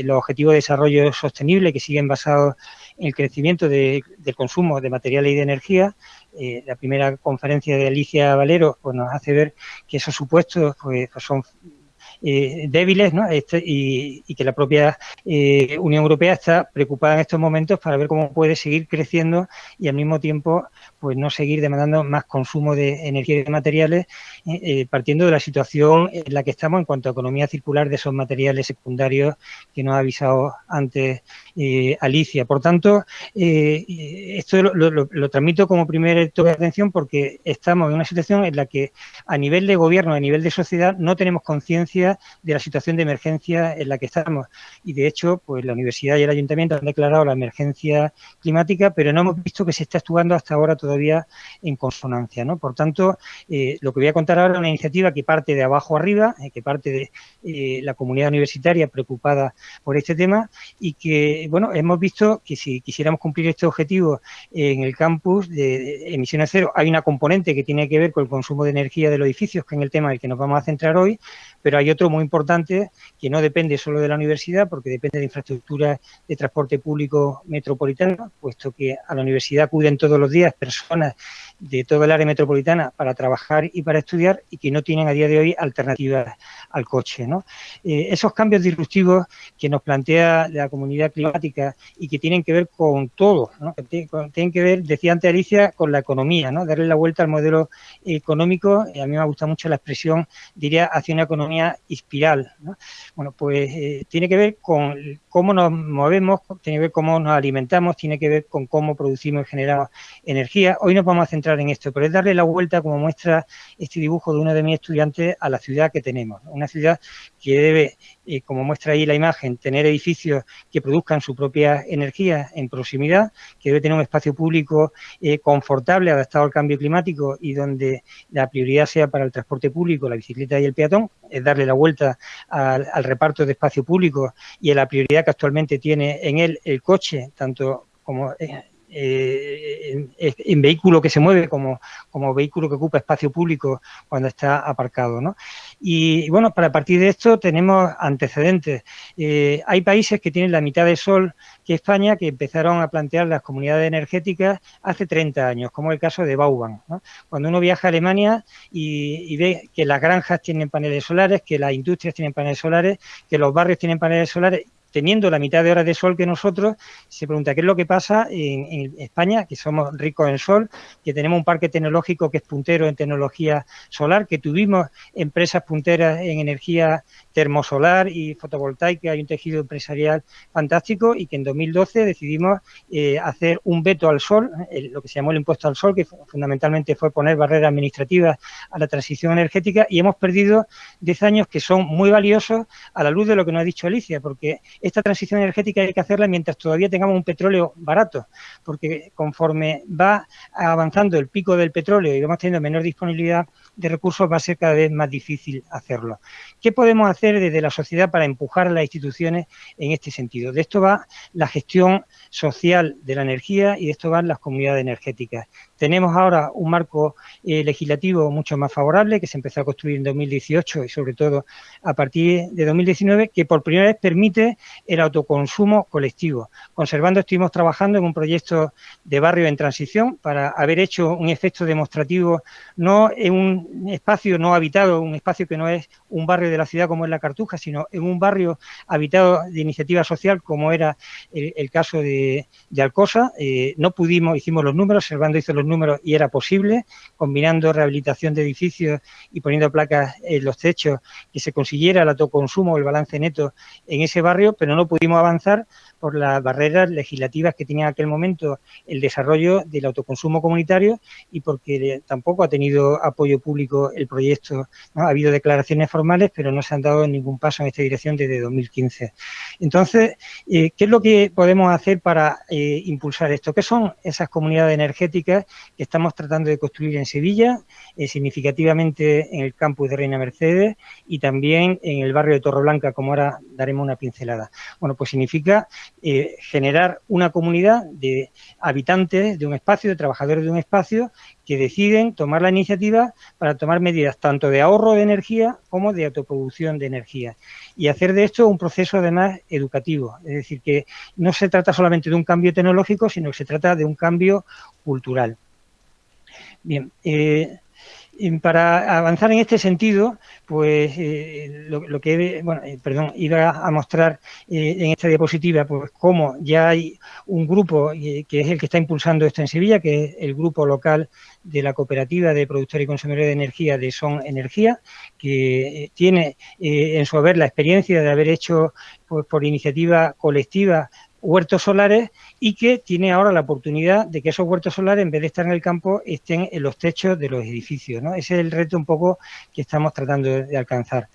los objetivos de desarrollo sostenible que siguen basados el crecimiento del consumo de materiales y de energía. Eh, la primera conferencia de Alicia Valero pues, nos hace ver que esos supuestos pues, pues son eh, débiles ¿no? Este, y, que la propia eh, Unión Europea está preocupada en estos momentos para ver cómo puede seguir creciendo y al mismo tiempo pues no seguir demandando más consumo de energía y de materiales eh, partiendo de la situación en la que estamos en cuanto a economía circular de esos materiales secundarios que nos ha avisado antes Alicia. Por tanto, esto lo, lo, transmito como primer toque de atención porque estamos en una situación en la que a nivel de gobierno, a nivel de sociedad, no tenemos conciencia de la situación de emergencia en la que estamos. Y de hecho, pues la universidad y el ayuntamiento han declarado la emergencia climática, pero no hemos visto que se esté actuando hasta ahora todavía en consonancia. ¿no? Por tanto, eh, lo que voy a contar ahora es una iniciativa que parte de abajo arriba, eh, que parte de eh, la comunidad universitaria preocupada por este tema y que, bueno, hemos visto que si quisiéramos cumplir este objetivo en el campus de emisiones cero, hay una componente que tiene que ver con el consumo de energía de los edificios, que es el tema en el que nos vamos a centrar hoy, pero hay otro muy importante que no depende solo de la universidad, porque depende de infraestructuras de transporte público metropolitano, puesto que a la universidad acuden todos los días personas de todo el área metropolitana para trabajar y para estudiar y que no tienen a día de hoy alternativas al coche. ¿no? Eh, esos cambios disruptivos que nos plantea la comunidad climática y que tienen que ver con todo, tienen que ver, decía antes Alicia, con la economía, ¿no? darle la vuelta al modelo económico, a mí me gusta mucho la expresión, diría, hacia una economía espiral. Bueno, pues eh, tiene que ver con cómo nos movemos, tiene que ver cómo nos alimentamos, tiene que ver con cómo producimos y generamos energía. Hoy nos vamos a centrar en esto, pero es darle la vuelta, como muestra este dibujo de uno de mis estudiantes, a la ciudad que tenemos. Una ciudad que debe, eh, como muestra ahí la imagen, tener edificios que produzcan su propia energía en proximidad, que debe tener un espacio público eh, confortable, adaptado al cambio climático y donde la prioridad sea para el transporte público, la bicicleta y el peatón, es darle la vuelta al, reparto de espacio público y a la prioridad que actualmente tiene en él el coche, tanto como eh, en, vehículo que se mueve como, como vehículo que ocupa espacio público cuando está aparcado. ¿no? Y, bueno, para partir de esto tenemos antecedentes. Eh, hay países que tienen la mitad de sol que España que empezaron a plantear las comunidades energéticas hace 30 años, como el caso de Bauban. Cuando uno viaja a Alemania y, ve que las granjas tienen paneles solares, que las industrias tienen paneles solares, que los barrios tienen paneles solares teniendo la mitad de horas de sol que nosotros, se pregunta qué es lo que pasa en, España, que somos ricos en sol, que tenemos un parque tecnológico que es puntero en tecnología solar, que tuvimos empresas punteras en energía termosolar y fotovoltaica, hay un tejido empresarial fantástico y que en 2012 decidimos eh, hacer un veto al sol, lo que se llamó el impuesto al sol, que fundamentalmente fue poner barreras administrativas a la transición energética y hemos perdido 10 años que son muy valiosos a la luz de lo que nos ha dicho Alicia, porque esta transición energética hay que hacerla mientras todavía tengamos un petróleo barato, porque conforme va avanzando el pico del petróleo y vamos teniendo menor disponibilidad de recursos, va a ser cada vez más difícil hacerlo. ¿Qué podemos hacer desde la sociedad para empujar a las instituciones en este sentido? De esto va la gestión social de la energía y de esto van las comunidades energéticas. Tenemos ahora un marco eh, legislativo mucho más favorable que se empezó a construir en 2018 y sobre todo a partir de 2019 que por primera vez permite el autoconsumo colectivo. Conservando estuvimos trabajando en un proyecto de barrio en transición para haber hecho un efecto demostrativo no en un espacio no habitado, un espacio que no es un barrio de la ciudad como es la Cartuja, sino en un barrio habitado de iniciativa social como era el, el caso de, de Alcosa. Eh, no pudimos, hicimos los números, Servando hizo los números y era posible, combinando rehabilitación de edificios y poniendo placas en los techos, que se consiguiera el autoconsumo, el balance neto en ese barrio, pero no pudimos avanzar por las barreras legislativas que tenía en aquel momento el desarrollo del autoconsumo comunitario y porque tampoco ha tenido apoyo público el proyecto. ¿no? Ha habido declaraciones formales, pero no se han dado ningún paso en esta dirección desde 2015. Entonces, eh, ¿qué es lo que podemos hacer para eh, impulsar esto? ¿Qué son esas comunidades energéticas que estamos tratando de construir en Sevilla, eh, significativamente en el campus de Reina Mercedes y también en el barrio de Torreblanca, como ahora daremos una pincelada? Bueno, pues significa generar una comunidad de habitantes de un espacio, de trabajadores de un espacio, que deciden tomar la iniciativa para tomar medidas tanto de ahorro de energía como de autoproducción de energía. Y hacer de esto un proceso además educativo. Es decir, que no se trata solamente de un cambio tecnológico, sino que se trata de un cambio cultural. Bien, eh, para avanzar en este sentido, pues eh, lo, lo, que, bueno, eh, perdón, iba a mostrar eh, en esta diapositiva, pues cómo ya hay un grupo eh, que es el que está impulsando esto en Sevilla, que es el grupo local de la cooperativa de productores y consumidores de energía de Son Energía, que tiene en su haber la experiencia de haber hecho pues, por iniciativa colectiva huertos solares y que tiene ahora la oportunidad de que esos huertos solares, en vez de estar en el campo, estén en los techos de los edificios. ¿no? Ese es el reto un poco que estamos tratando de, alcanzar.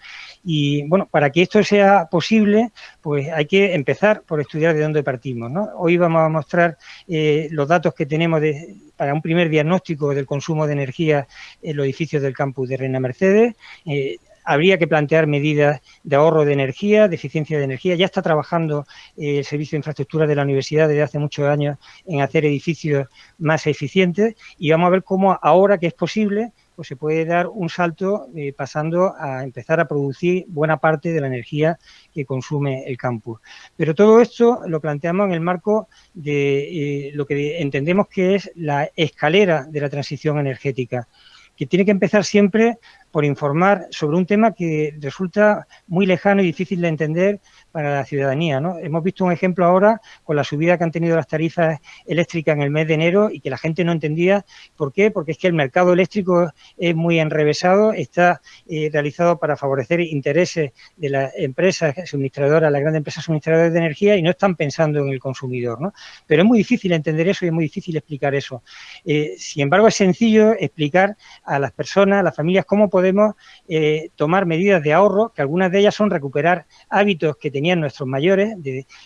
Y bueno, para que esto sea posible, pues hay que empezar por estudiar de dónde partimos. ¿no? Hoy vamos a mostrar eh, los datos que tenemos de, para un primer diagnóstico del consumo de energía en los edificios del campus de Reina Mercedes. Eh, habría que plantear medidas de ahorro de energía, de eficiencia de energía. Ya está trabajando eh, el Servicio de Infraestructura de la Universidad desde hace muchos años en hacer edificios más eficientes y vamos a ver cómo ahora que es posible pues se puede dar un salto eh, pasando a empezar a producir buena parte de la energía que consume el campus. Pero todo esto lo planteamos en el marco de eh, lo que entendemos que es la escalera de la transición energética, que tiene que empezar siempre por informar sobre un tema que resulta muy lejano y difícil de entender para la ciudadanía. ¿no? Hemos visto un ejemplo ahora con la subida que han tenido las tarifas eléctricas en el mes de enero y que la gente no entendía por qué, porque es que el mercado eléctrico es muy enrevesado, está eh, realizado para favorecer intereses de las empresas suministradoras, las grandes empresas suministradoras de energía y no están pensando en el consumidor. Pero es muy difícil entender eso y es muy difícil explicar eso. Eh, sin embargo, es sencillo explicar a las personas, a las familias, cómo podemos podemos eh, tomar medidas de ahorro, que algunas de ellas son recuperar hábitos que tenían nuestros mayores,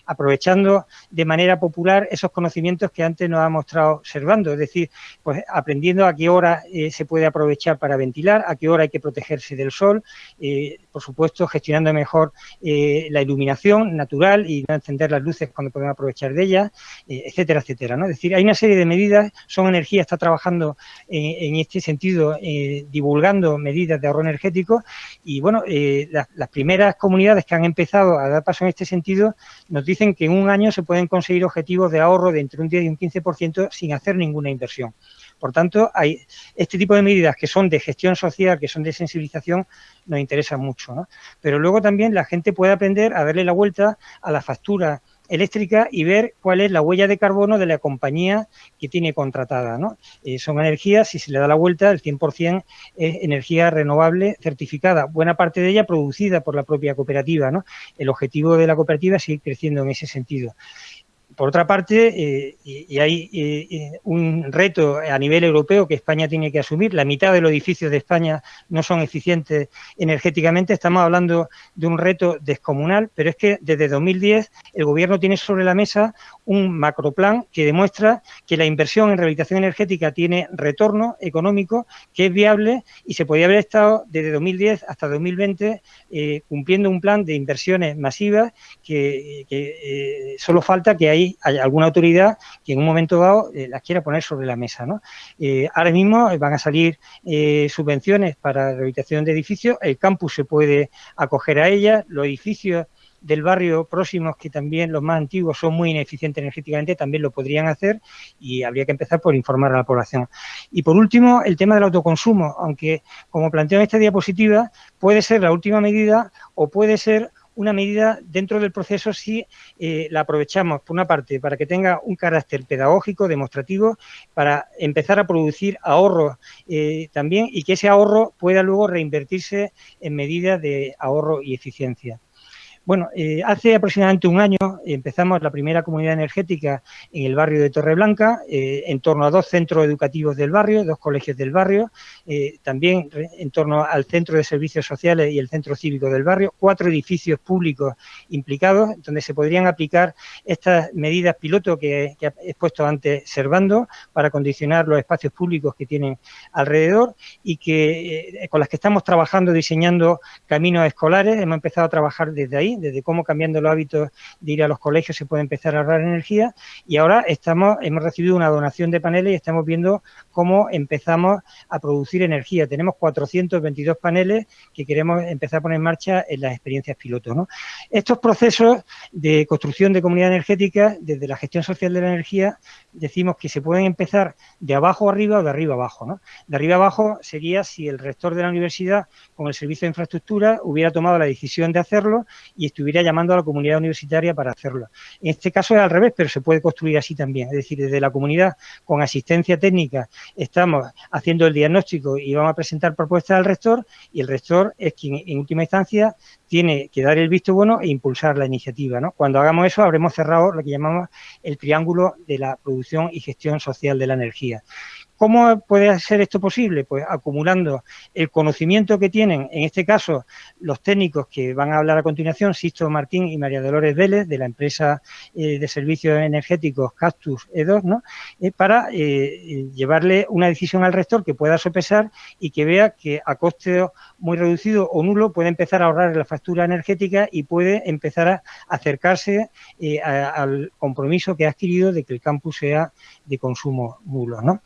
aprovechando de manera popular esos conocimientos que antes nos ha mostrado observando, es decir, pues aprendiendo a qué hora eh, se puede aprovechar para ventilar, a qué hora hay que protegerse del sol, eh, por supuesto gestionando mejor eh, la iluminación natural y no encender las luces cuando podemos aprovechar de ellas, etcétera, etcétera. ¿no? Es decir, hay una serie de medidas, Son Energía está trabajando en este sentido, divulgando medidas de ahorro energético y bueno, las, las, primeras comunidades que han empezado a dar en este sentido nos dicen que en un año se pueden conseguir objetivos de ahorro de entre un 10 y un 15% sin hacer ninguna inversión. Por tanto, hay este tipo de medidas que son de gestión social, que son de sensibilización, nos interesan mucho. Pero luego también la gente puede aprender a darle la vuelta a la factura eléctrica y ver cuál es la huella de carbono de la compañía que tiene contratada. ¿no? Eh, son energías, si se le da la vuelta, el 100% es energía renovable certificada, buena parte de ella producida por la propia cooperativa. ¿no? El objetivo de la cooperativa es seguir creciendo en ese sentido por otra parte, eh, y, hay eh, un reto a nivel europeo que España tiene que asumir, la mitad de los edificios de España no son eficientes energéticamente, estamos hablando de un reto descomunal, pero es que desde 2010 el Gobierno tiene sobre la mesa un macroplan que demuestra que la inversión en rehabilitación energética tiene retorno económico, que es viable y se podría haber estado desde 2010 hasta 2020 eh, cumpliendo un plan de inversiones masivas que, que solo falta que ahí hay alguna autoridad que en un momento dado eh, las quiera poner sobre la mesa. ¿no? Eh, ahora mismo van a salir eh, subvenciones para rehabilitación de edificios, el campus se puede acoger a ellas, los edificios del barrio próximos, que también los más antiguos son muy ineficientes energéticamente, también lo podrían hacer y habría que empezar por informar a la población. Y por último, el tema del autoconsumo, aunque como planteo en esta diapositiva, puede ser la última medida o puede ser una medida dentro del proceso si eh, la aprovechamos, por una parte, para que tenga un carácter pedagógico, demostrativo, para empezar a producir ahorros eh, también y que ese ahorro pueda luego reinvertirse en medidas de ahorro y eficiencia. Bueno, eh, hace aproximadamente un año empezamos la primera comunidad energética en el barrio de Torreblanca, eh, en torno a dos centros educativos del barrio, dos colegios del barrio, eh, también en torno al centro de servicios sociales y el centro cívico del barrio, cuatro edificios públicos implicados, donde se podrían aplicar estas medidas piloto que, que he expuesto antes Servando para condicionar los espacios públicos que tienen alrededor y que con las que estamos trabajando diseñando caminos escolares, hemos empezado a trabajar desde ahí, desde cómo cambiando los hábitos de ir a los colegios se puede empezar a ahorrar energía y ahora hemos recibido una donación de paneles y estamos viendo cómo empezamos a producir energía. Tenemos 422 paneles que queremos empezar a poner en marcha en las experiencias pilotos. Estos procesos de construcción de comunidad energética, desde la gestión social de la energía, decimos que se pueden empezar de abajo arriba o de arriba abajo. ¿no? De arriba abajo sería si el rector de la universidad con el servicio de infraestructura hubiera tomado la decisión de hacerlo y estuviera llamando a la comunidad universitaria para hacerlo. En este caso es al revés, pero se puede construir así también. Es decir, desde la comunidad con asistencia técnica estamos haciendo el diagnóstico y vamos a presentar propuestas al rector y el rector es quien en última instancia tiene que dar el visto bueno e impulsar la iniciativa. ¿no? Cuando hagamos eso habremos cerrado lo que llamamos el triángulo de la producción y gestión social de la energía. ¿Cómo puede ser esto posible? Pues acumulando el conocimiento que tienen, en este caso, los técnicos que van a hablar a continuación, Sisto Martín y María Dolores Vélez, de la empresa eh, de servicios energéticos Cactus E2, ¿no? Eh, para eh, llevarle una decisión al rector que pueda sopesar y que vea que a coste muy reducido o nulo puede empezar a ahorrar la factura energética y puede empezar a acercarse al compromiso que ha adquirido de que el campus sea de consumo nulo, ¿no?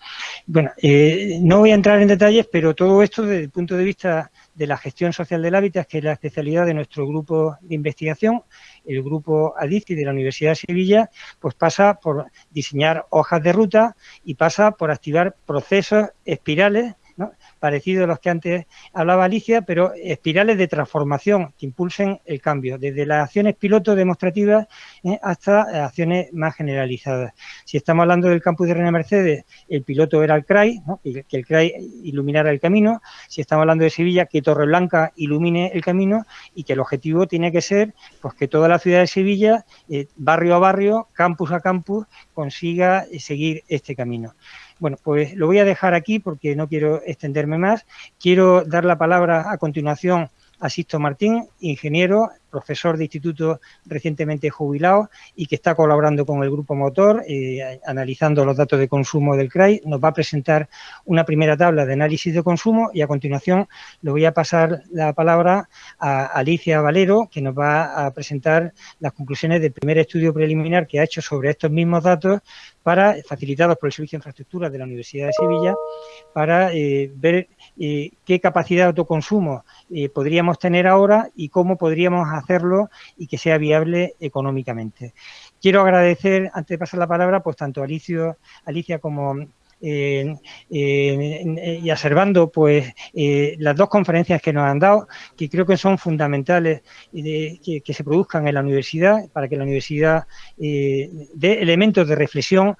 Bueno, eh, no voy a entrar en detalles, pero todo esto desde el punto de vista de la gestión social del hábitat, que es la especialidad de nuestro grupo de investigación, el grupo ADICI de la Universidad de Sevilla, pues pasa por diseñar hojas de ruta y pasa por activar procesos espirales parecidos a los que antes hablaba Alicia, pero espirales de transformación que impulsen el cambio, desde las acciones piloto demostrativas eh, hasta acciones más generalizadas. Si estamos hablando del campus de Reina Mercedes, el piloto era el CRAI, que el CRAI iluminara el camino. Si estamos hablando de Sevilla, que Torreblanca ilumine el camino y que el objetivo tiene que ser pues, que toda la ciudad de Sevilla, eh, barrio a barrio, campus a campus, consiga eh, seguir este camino. Bueno, pues lo voy a dejar aquí porque no quiero extenderme más. Quiero dar la palabra a continuación a Sisto Martín, ingeniero, profesor de instituto recientemente jubilado y que está colaborando con el Grupo Motor, eh, analizando los datos de consumo del CRAI. Nos va a presentar una primera tabla de análisis de consumo y a continuación le voy a pasar la palabra a Alicia Valero, que nos va a presentar las conclusiones del primer estudio preliminar que ha hecho sobre estos mismos datos para facilitados por el Servicio de Infraestructura de la Universidad de Sevilla para eh, ver eh, qué capacidad de autoconsumo podríamos tener ahora y cómo podríamos hacerlo y que sea viable económicamente. Quiero agradecer, antes de pasar la palabra, pues tanto a Alicia como y observando pues las dos conferencias que nos han dado, que creo que son fundamentales que, que, se produzcan en la universidad, para que la universidad dé elementos de reflexión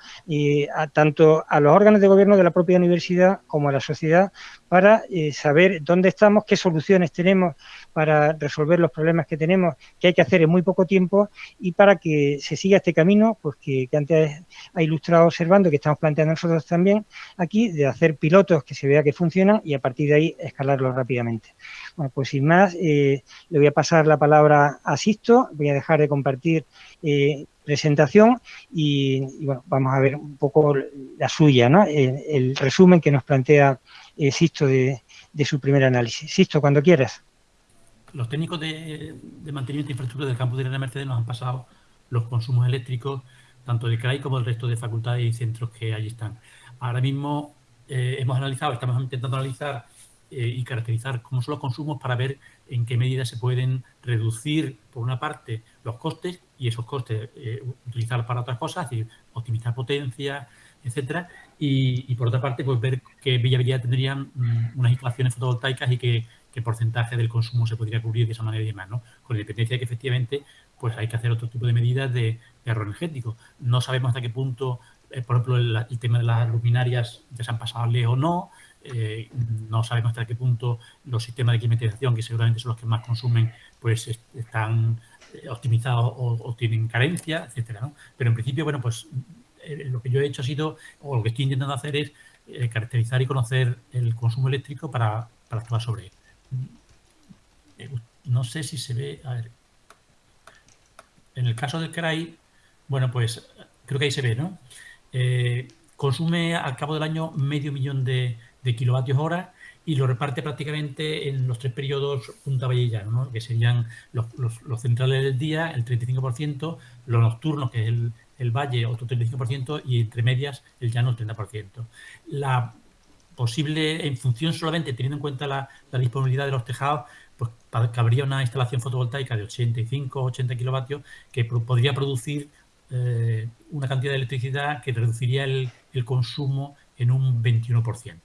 a, tanto a los órganos de gobierno de la propia universidad como a la sociedad para saber dónde estamos, qué soluciones tenemos para resolver los problemas que tenemos, que hay que hacer en muy poco tiempo y para que se siga este camino, pues que, antes ha ilustrado observando, que estamos planteando nosotros también aquí, de hacer pilotos que se vea que funcionan y a partir de ahí escalarlos rápidamente. Bueno, pues sin más, eh, le voy a pasar la palabra a Sisto, voy a dejar de compartir eh, presentación y, bueno, vamos a ver un poco la suya, ¿no? el, resumen que nos plantea eh, Sisto de, de su primer análisis. Sisto, cuando quieras
los técnicos de, mantenimiento de infraestructura del campus de la Mercedes nos han pasado los consumos eléctricos, tanto de CRAI como del resto de facultades y centros que allí están. Ahora mismo eh, hemos analizado, estamos intentando analizar eh, y caracterizar cómo son los consumos para ver en qué medida se pueden reducir, por una parte, los costes y esos costes eh, utilizar para otras cosas, es decir, optimizar potencia, etcétera, y, por otra parte, pues ver qué viabilidad tendrían mm, unas instalaciones fotovoltaicas y qué porcentaje del consumo se podría cubrir de esa manera y demás, ¿no? Con independencia de que efectivamente pues hay que hacer otro tipo de medidas de, ahorro energético. No sabemos hasta qué punto, eh, por ejemplo, el, tema de las luminarias ya se han pasado lejos o no, eh, no sabemos hasta qué punto los sistemas de climatización, que seguramente son los que más consumen, pues están eh, optimizados o, tienen carencia, etcétera. Pero en principio, bueno, pues lo que yo he hecho ha sido, o lo que estoy intentando hacer es caracterizar y conocer el consumo eléctrico para, para actuar sobre él no sé si se ve, a ver, en el caso del CRAI, bueno, pues creo que ahí se ve, ¿no? Eh, consume al cabo del año medio millón de, kilovatios hora y lo reparte prácticamente en los tres periodos punta valle ¿no? que serían los, centrales del día, el 35%, los nocturnos, que es el, el valle, otro 35%, y entre medias el llano, el 30%. La posible, en función solamente teniendo en cuenta la, disponibilidad de los tejados, pues cabría una instalación fotovoltaica de 85 80 kilovatios que podría producir eh, una cantidad de electricidad que reduciría el, consumo en un 21%,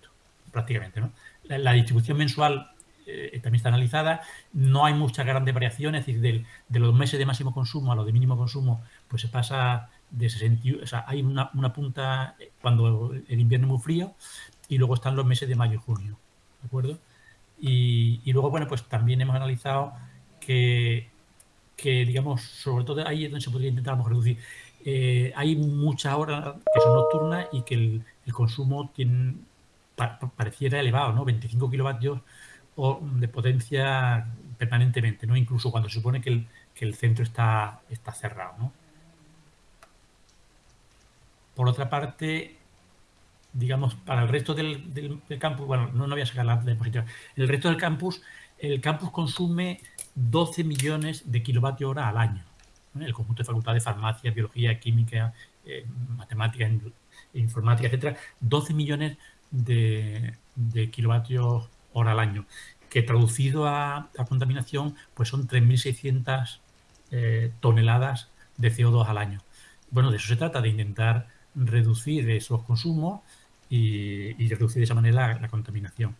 prácticamente. La, distribución mensual eh, también está analizada, no hay muchas grandes variaciones, es decir, de los meses de máximo consumo a los de mínimo consumo, pues se pasa de 60, o sea, hay una, una punta cuando el invierno es muy frío, y luego están los meses de mayo y junio, ¿de acuerdo? Y, luego, bueno, pues también hemos analizado que, que, digamos, sobre todo ahí es donde se podría intentar reducir. Eh, hay muchas horas que son nocturnas y que el, consumo tiene, pareciera elevado, ¿no? 25 kilovatios de potencia permanentemente, ¿no? Incluso cuando se supone que el, que el centro está, está cerrado, ¿no? Por otra parte, digamos, para el resto del, campus, bueno, no, no, voy a sacar la, diapositiva, el resto del campus, el campus consume 12 millones de kilovatios hora al año. El conjunto de facultades, farmacia, biología, química, eh, matemáticas, informática, etcétera, 12 millones de, kilovatios hora al año, que traducido a, contaminación, pues son 3.600 eh, toneladas de CO2 al año. Bueno, de eso se trata, de intentar reducir esos consumos y, reducir de esa manera la, contaminación.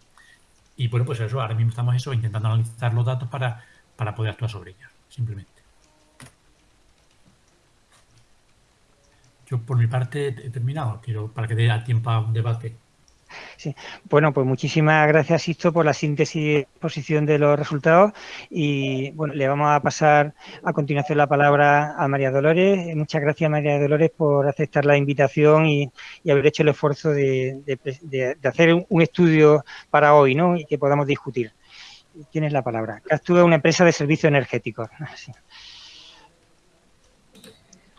Y bueno, pues eso, ahora mismo estamos eso, intentando analizar los datos para, para poder actuar sobre ellos, simplemente. Yo por mi parte he terminado, quiero para que dé tiempo a un debate.
Sí. Bueno, pues muchísimas gracias, Sisto, por la síntesis y exposición de los resultados. Y bueno, le vamos a pasar a continuación la palabra a María Dolores. Muchas gracias, María Dolores, por aceptar la invitación y, haber hecho el esfuerzo de, hacer un estudio para hoy ¿no? y que podamos discutir. Tienes la palabra. Castúa es una empresa de servicios energéticos.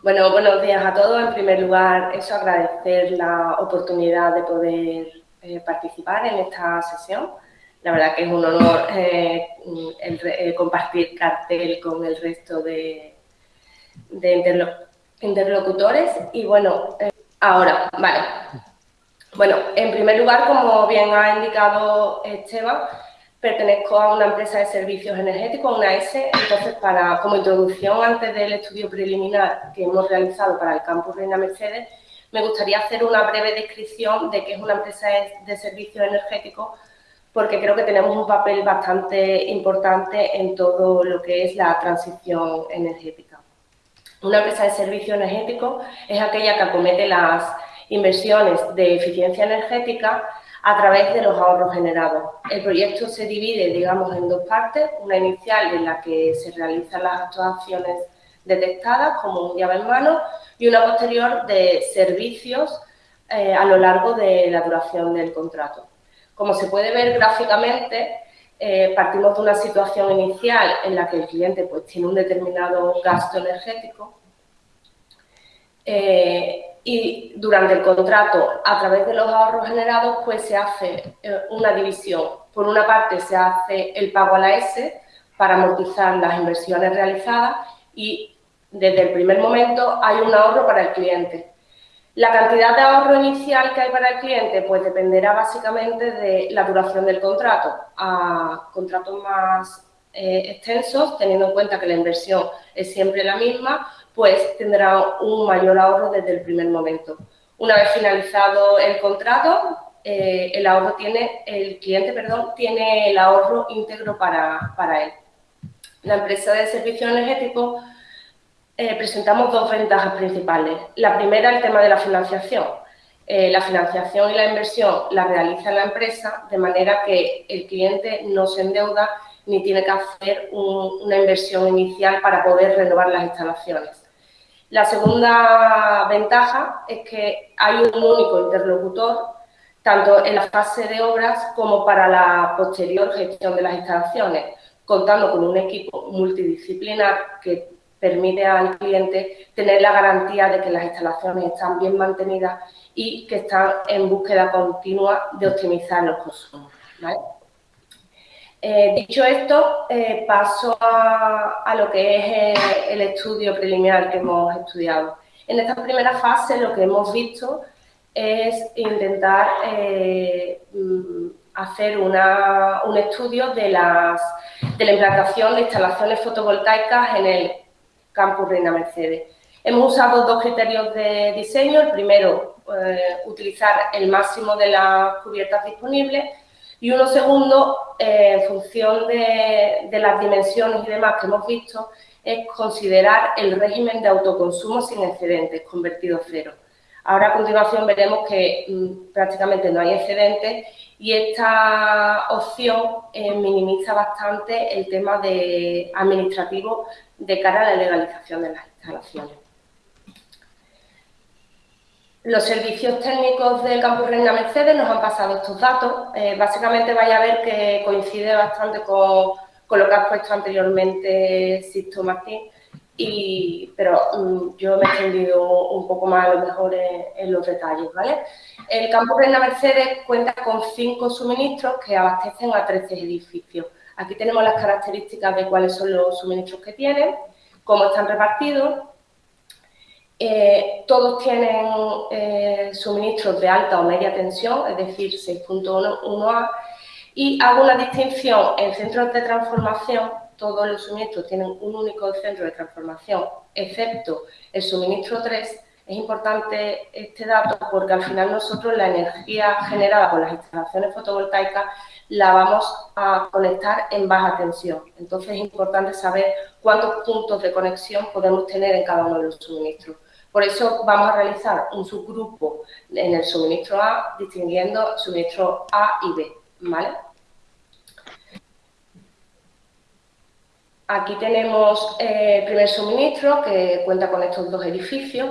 Bueno, buenos días a todos. En primer lugar, eso agradecer la oportunidad de poder eh, participar en esta sesión. La verdad que es un honor eh, eh, compartir cartel con el resto de, interlocutores. Y bueno, ahora, vale. Bueno, en primer lugar, como bien ha indicado Esteban, Pertenezco a una empresa de servicios energéticos, una S, entonces para, como introducción antes del estudio preliminar que hemos realizado para el campus Reina Mercedes, me gustaría hacer una breve descripción de qué es una empresa de servicios energéticos porque creo que tenemos un papel bastante importante en todo lo que es la transición energética. Una empresa de servicios energéticos es aquella que acomete las inversiones de eficiencia energética a través de los ahorros generados. El proyecto se divide, digamos, en dos partes, una inicial en la que se realizan las actuaciones detectadas como un llave en mano y una posterior de servicios eh, a lo largo de la duración del contrato. Como se puede ver gráficamente, eh, partimos de una situación inicial en la que el cliente pues, tiene un determinado gasto energético eh, y durante el contrato, a través de los ahorros generados, pues se hace una división. Por una parte, se hace el pago a la S para amortizar las inversiones realizadas y desde el primer momento hay un ahorro para el cliente. La cantidad de ahorro inicial que hay para el cliente pues dependerá básicamente de la duración del contrato. A contratos más eh, extensos, teniendo en cuenta que la inversión es siempre la misma, pues tendrá un mayor ahorro desde el primer momento. Una vez finalizado el contrato, eh, el ahorro tiene, el cliente, perdón, tiene el ahorro íntegro para, para él. La empresa de servicios energéticos eh, presentamos dos ventajas principales. La primera, el tema de la financiación. Eh, la financiación y la inversión la realiza la empresa de manera que el cliente no se endeuda ni tiene que hacer una inversión inicial para poder renovar las instalaciones. La segunda ventaja es que hay un único interlocutor, tanto en la fase de obras como para la posterior gestión de las instalaciones, contando con un equipo multidisciplinar que permite al cliente tener la garantía de que las instalaciones están bien mantenidas y que están en búsqueda continua de optimizar los consumos. Eh, dicho esto, eh, paso a, lo que es eh, el estudio preliminar que hemos estudiado. En esta primera fase lo que hemos visto es intentar hacer un estudio de, la implantación de instalaciones fotovoltaicas en el Campus Reina Mercedes. Hemos usado dos criterios de diseño. El primero, eh, utilizar el máximo de las cubiertas disponibles y uno segundo, eh, en función de, las dimensiones y demás que hemos visto, es considerar el régimen de autoconsumo sin excedentes, convertido cero. Ahora a continuación veremos que mm, prácticamente no hay excedentes y esta opción eh, minimiza bastante el tema de administrativo de cara a la legalización de las instalaciones. Los servicios técnicos del Campus Reina Mercedes nos han pasado estos datos. Eh, básicamente vaya a ver que coincide bastante con, lo que ha puesto anteriormente Sisto Martín, pero mm, yo me he extendido un poco más a lo mejor en, los detalles. ¿vale? El Campus Reina Mercedes cuenta con cinco suministros que abastecen a 13 edificios. Aquí tenemos las características de cuáles son los suministros que tienen, cómo están repartidos. Eh, todos tienen eh, suministros de alta o media tensión, es decir, 6.1A, y hago una distinción en centros de transformación, todos los suministros tienen un único centro de transformación, excepto el suministro 3, es importante este dato porque al final nosotros la energía generada por las instalaciones fotovoltaicas la vamos a conectar en baja tensión. Entonces es importante saber cuántos puntos de conexión podemos tener en cada uno de los suministros. Por eso vamos a realizar un subgrupo en el suministro A, distinguiendo suministro A y B. ¿vale? Aquí tenemos eh, el primer suministro que cuenta con estos dos edificios.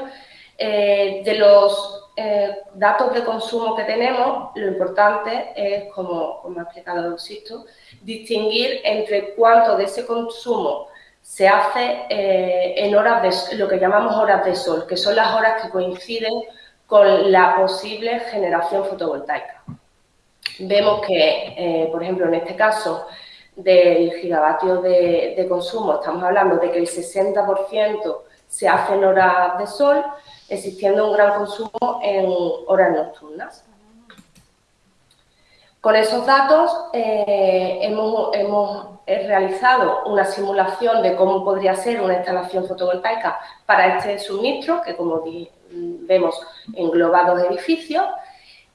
Eh, de los eh, datos de consumo que tenemos, lo importante es, como, ha explicado Sisto, distinguir entre cuánto de ese consumo se hace eh, en horas de lo que llamamos horas de sol, que son las horas que coinciden con la posible generación fotovoltaica. Vemos que, por ejemplo, en este caso del gigavatio de, consumo, estamos hablando de que el 60% se hace en horas de sol, existiendo un gran consumo en horas nocturnas. Con esos datos eh, hemos, hemos, realizado una simulación de cómo podría ser una instalación fotovoltaica para este suministro, que como vemos engloba dos edificios.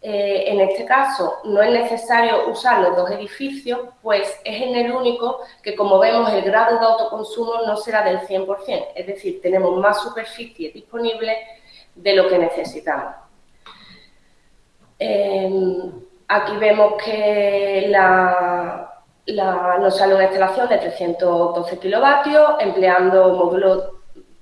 Eh, en este caso no es necesario usar los dos edificios, pues es en el único que, como vemos, el grado de autoconsumo no será del 100%, es decir, tenemos más superficie disponible de lo que necesitamos. Em, aquí vemos que nos sale una instalación de 312 kilovatios, empleando módulos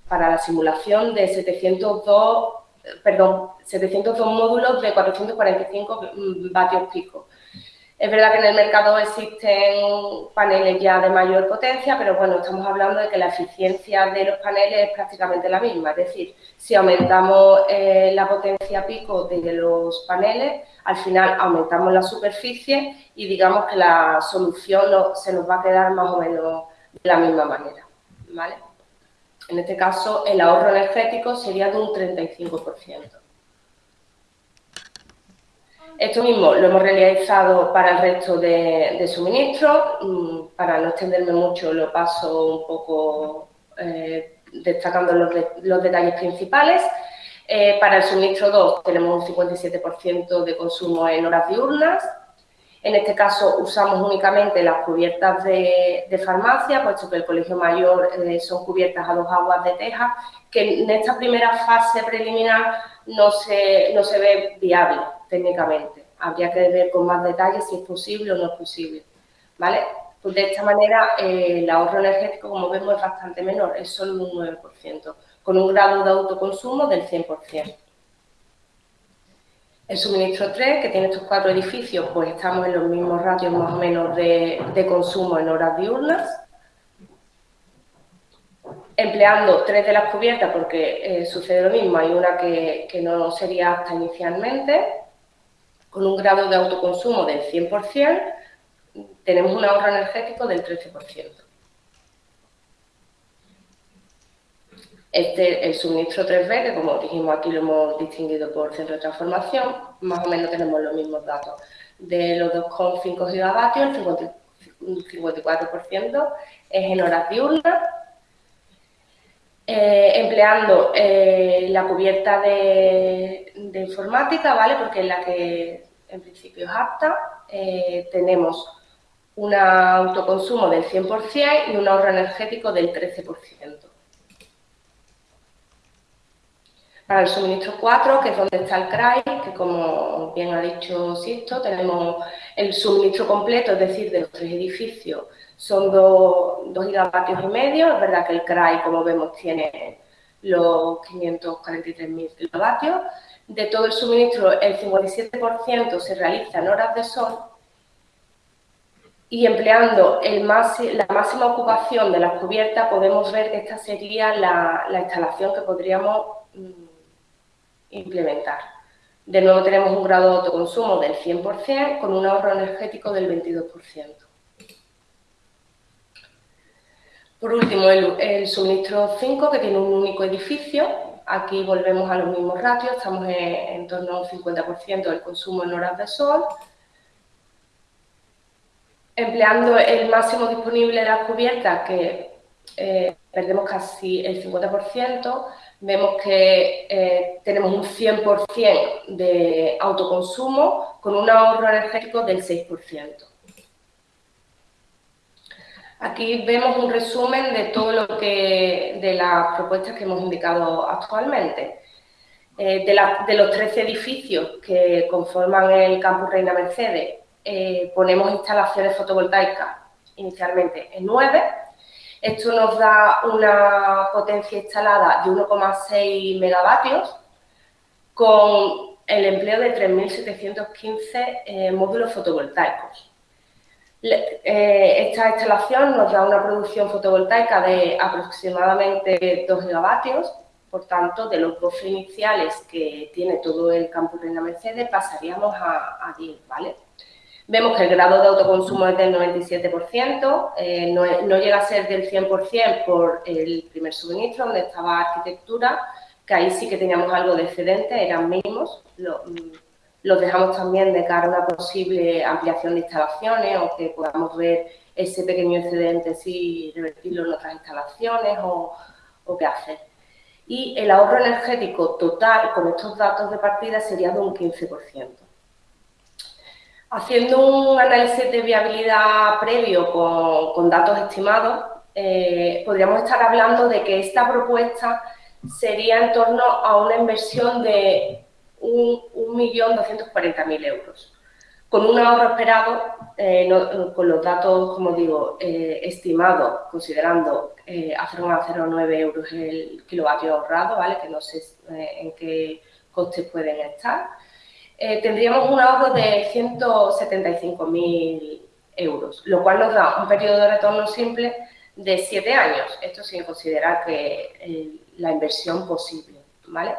para la simulación de 702, perdón, 702 módulos de 445 vatios pico. Es verdad que en el mercado existen paneles ya de mayor potencia, pero bueno, estamos hablando de que la eficiencia de los paneles es prácticamente la misma. Es decir, si aumentamos eh, la potencia pico de los paneles, al final aumentamos la superficie y digamos que la solución se nos va a quedar más o menos de la misma manera. En este caso, el ahorro energético sería de un 35%. Esto mismo lo hemos realizado para el resto de, suministros. Mm, para no extenderme mucho, lo paso un poco eh, destacando los, detalles principales. Eh, para el suministro 2 tenemos un 57% de consumo en horas diurnas. En este caso usamos únicamente las cubiertas de, farmacia, puesto que el colegio mayor eh, son cubiertas a dos aguas de teja, que en esta primera fase preliminar no se, no se ve viable técnicamente. Habría que ver con más detalle si es posible o no es posible. ¿Vale? Pues de esta manera eh, el ahorro energético, como vemos, es bastante menor, es solo un 9%, con un grado de autoconsumo del 100%. El suministro 3, que tiene estos cuatro edificios, pues estamos en los mismos ratios más o menos de, consumo en horas diurnas. Empleando tres de las cubiertas, porque eh, sucede lo mismo, hay una que, que no sería apta inicialmente, con un grado de autoconsumo del 100%, tenemos un ahorro energético del 13%. Este, el suministro 3B, que como dijimos aquí lo hemos distinguido por centro de transformación, más o menos tenemos los mismos datos. De los 2,5 gigavatios, el 54% es en horas diurnas, eh, empleando eh, la cubierta de, informática, ¿vale? Porque es la que en principio es apta. Eh, tenemos un autoconsumo del 100% y un ahorro energético del 13%. Para el suministro 4, que es donde está el CRAI, que como bien ha dicho Sisto, tenemos el suministro completo, es decir, de los tres edificios, son 2 gigavatios y medio. Es verdad que el CRAI, como vemos, tiene los 543.000 kilovatios. De todo el suministro, el 57% se realiza en horas de sol y empleando el la máxima ocupación de las cubiertas podemos ver que esta sería la, instalación que podríamos mm, implementar. De nuevo tenemos un grado de autoconsumo del 100% con un ahorro energético del 22%. Por último, el, suministro 5, que tiene un único edificio. Aquí volvemos a los mismos ratios, estamos en, torno a un 50% del consumo en horas de sol empleando el máximo disponible de las cubiertas, que eh, perdemos casi el 50%, vemos que eh, tenemos un 100% de autoconsumo con un ahorro energético del 6%. Aquí vemos un resumen de todo lo que, de las propuestas que hemos indicado actualmente. Eh, de, los 13 edificios que conforman el campus Reina Mercedes, eh, ponemos instalaciones fotovoltaicas inicialmente en 9. Esto nos da una potencia instalada de 1,6 megavatios con el empleo de 3.715 eh, módulos fotovoltaicos. Eh, esta instalación nos da una producción fotovoltaica de aproximadamente 2 gigavatios, por tanto, de los dos iniciales que tiene todo el campus de la Mercedes pasaríamos a, a 10, ¿vale? Vemos que el grado de autoconsumo es del 97%, eh, no, llega a ser del 100% por el primer suministro, donde estaba arquitectura, que ahí sí que teníamos algo de excedente, eran mínimos, los dejamos también de cara a una posible ampliación de instalaciones o que podamos ver ese pequeño excedente si revertirlo en otras instalaciones o qué hacer. Y el ahorro energético total con estos datos de partida sería de un 15%. Haciendo un análisis de viabilidad previo con, datos estimados, eh, podríamos estar hablando de que esta propuesta sería en torno a una inversión de 1.240.000 euros, con un ahorro esperado, eh, con los datos, como digo, eh, estimados, considerando a 0,09 euros el kilovatio ahorrado, ¿vale? que no sé en qué costes pueden estar, eh, tendríamos un ahorro de 175.000 euros, lo cual nos da un periodo de retorno simple de 7 años, esto sin considerar que eh, la inversión posible, ¿vale?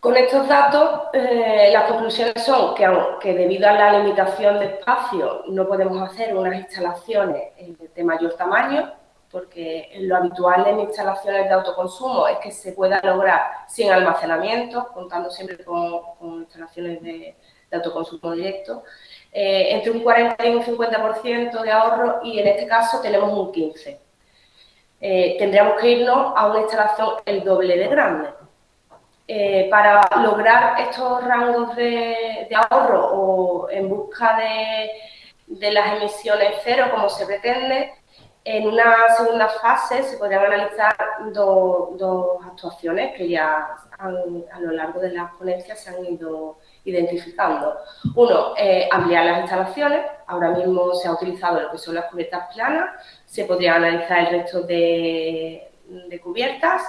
Con estos datos, eh, las conclusiones son que, aunque debido a la limitación de espacio no podemos hacer unas instalaciones de mayor tamaño, porque lo habitual en instalaciones de autoconsumo es que se pueda lograr sin almacenamiento, contando siempre con, instalaciones de, autoconsumo directo, eh, entre un 40 y un 50% de ahorro y en este caso tenemos un 15%. Eh, tendríamos que irnos a una instalación el doble de grande. Eh, para lograr estos rangos de, ahorro o en busca de, de las emisiones cero, como se pretende, en una segunda fase se podrían analizar dos actuaciones que ya a lo largo de las ponencias se han ido identificando. Uno, eh, ampliar las instalaciones. Ahora mismo se ha utilizado lo que son las cubiertas planas. Se podría analizar el resto de, cubiertas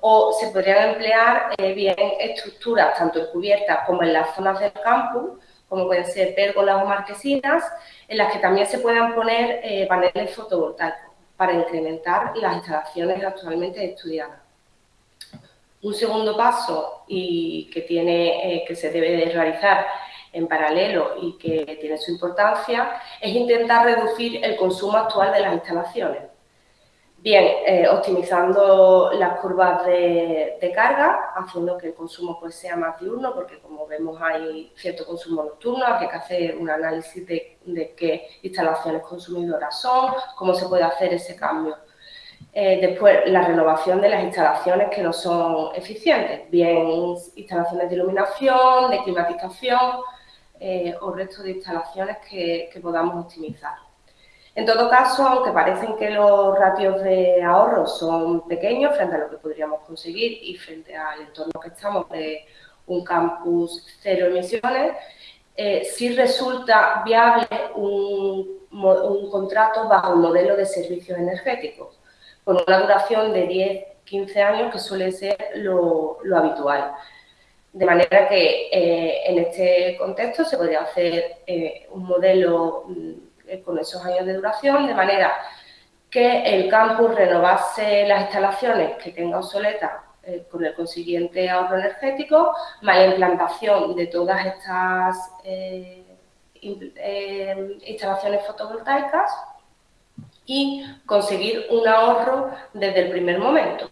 o se podrían emplear eh, bien estructuras, tanto en cubiertas como en las zonas del campus, como pueden ser pérgolas o marquesinas, en las que también se puedan poner eh, paneles fotovoltaicos para incrementar las instalaciones actualmente estudiadas. Un segundo paso y que, tiene, eh, que se debe de realizar en paralelo y que tiene su importancia es intentar reducir el consumo actual de las instalaciones. Bien, eh, optimizando las curvas de, carga, haciendo que el consumo pues, sea más diurno, porque como vemos hay cierto consumo nocturno, hay que hacer un análisis de, qué instalaciones consumidoras son, cómo se puede hacer ese cambio. Eh, después, la renovación de las instalaciones que no son eficientes, bien instalaciones de iluminación, de climatización eh, o resto de instalaciones que podamos optimizar. En todo caso, aunque parecen que los ratios de ahorro son pequeños frente a lo que podríamos conseguir y frente al entorno que estamos de un campus cero emisiones, eh, sí resulta viable un, contrato bajo un modelo de servicios energéticos, con una duración de 10-15 años que suele ser lo, habitual. De manera que eh, en este contexto se podría hacer eh, un modelo mm, con esos años de duración, de manera que el campus renovase las instalaciones que tenga obsoletas eh, con el consiguiente ahorro energético, más la implantación de todas estas eh, instalaciones fotovoltaicas y conseguir un ahorro desde el primer momento.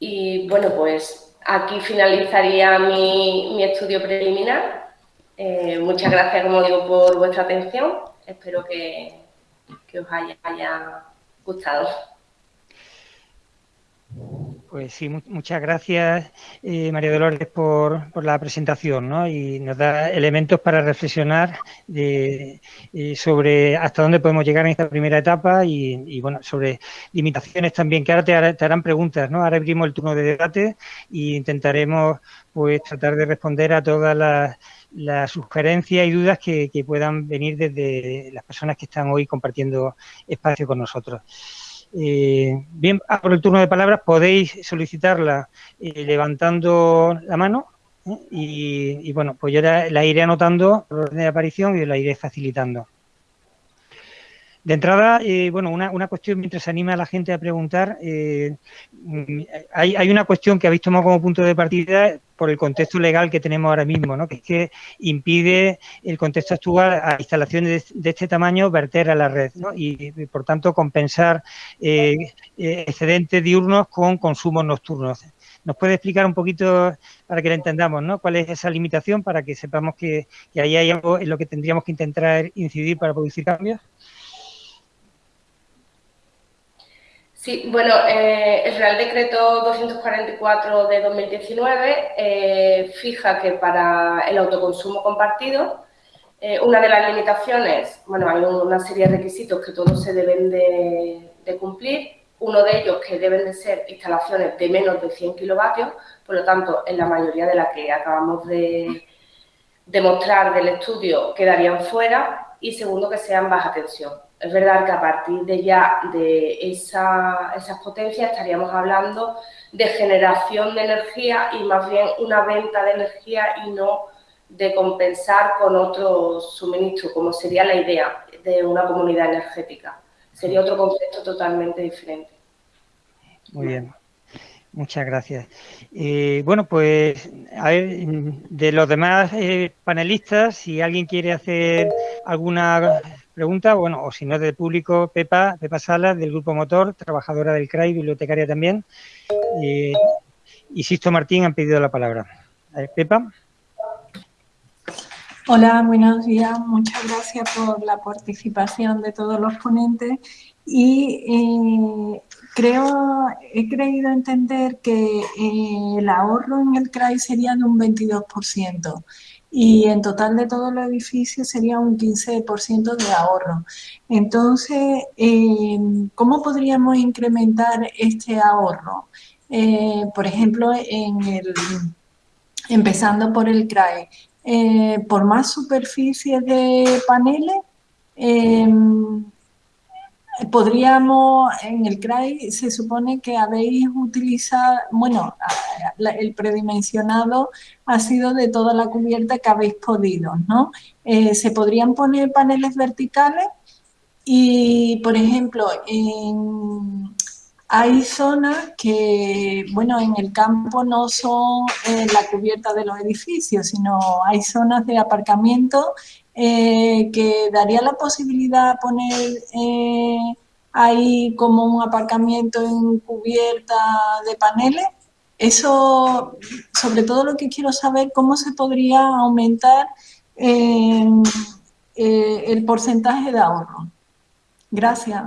Y bueno, pues aquí finalizaría mi estudio preliminar eh, muchas gracias, como digo, por vuestra atención. Espero que, os haya, gustado.
Pues sí, muchas gracias, eh, María Dolores, por, la presentación, ¿no? Y nos da elementos para reflexionar de, eh, sobre hasta dónde podemos llegar en esta primera etapa y, bueno, sobre limitaciones también, que ahora te, te, harán preguntas, ¿no? Ahora abrimos el turno de debate e intentaremos, pues, tratar de responder a todas las las sugerencias y dudas que, puedan venir desde las personas que están hoy compartiendo espacio con nosotros. Eh, bien, por el turno de palabras podéis solicitarla eh, levantando la mano ¿eh? y, bueno, pues yo la, iré anotando por orden de aparición y la iré facilitando. De entrada, bueno, una, cuestión mientras anima a la gente a preguntar, mm, hay, hay, una cuestión que habéis tomado como punto de partida por el contexto legal que tenemos ahora mismo, ¿no? que es que impide el contexto actual a instalaciones de, este tamaño verter a la red ¿no? y, por tanto, compensar eh, eh, excedentes diurnos con consumos nocturnos. ¿Nos puede explicar un poquito para que lo entendamos, ¿no? ¿Cuál es esa limitación para que sepamos que, que ahí hay algo en lo que tendríamos que intentar incidir para producir cambios?
Sí, bueno, eh, el Real Decreto 244 de 2019 eh, fija que para el autoconsumo compartido, eh, una de las limitaciones, bueno, hay una serie de requisitos que todos se deben de, cumplir, uno de ellos que deben de ser instalaciones de menos de 100 kilovatios, por lo tanto, en la mayoría de las que acabamos de demostrar del estudio quedarían fuera, y segundo, que sean baja tensión. Es verdad que a partir de ya de esa, esas potencias estaríamos hablando de generación de energía y más bien una venta de energía y no de compensar con otro suministro, como sería la idea de una comunidad energética. Sería otro concepto totalmente diferente.
Muy bien. Muchas gracias. Eh, bueno, pues a ver, de los demás eh, panelistas, si alguien quiere hacer alguna pregunta, bueno, o si no del público, Pepa, Pepa Salas, del Grupo Motor, trabajadora del CRAI, bibliotecaria también. Eh, y Sisto Martín han pedido la palabra. Pepa.
Hola, buenos días. Muchas gracias por la participación de todos los ponentes. Y eh, creo, he creído entender que eh, el ahorro en el CRAI sería de un 22% y en total de todos los edificios sería un 15% de ahorro. Entonces, eh, ¿cómo podríamos incrementar este ahorro? Eh, por ejemplo, en el, empezando por el CRAE, eh, por más superficie de paneles, podríamos, en el CRAI se supone que habéis utilizado, bueno, el predimensionado ha sido de toda la cubierta que habéis podido, ¿no? Eh, se podrían poner paneles verticales y, por ejemplo, hay zonas que, bueno, en el campo no son eh, la cubierta de los edificios, sino hay zonas de aparcamiento eh, que daría la posibilidad de poner eh, ahí como un aparcamiento en cubierta de paneles. Eso, sobre todo lo que quiero saber, cómo se podría aumentar eh, el porcentaje de ahorro. Gracias.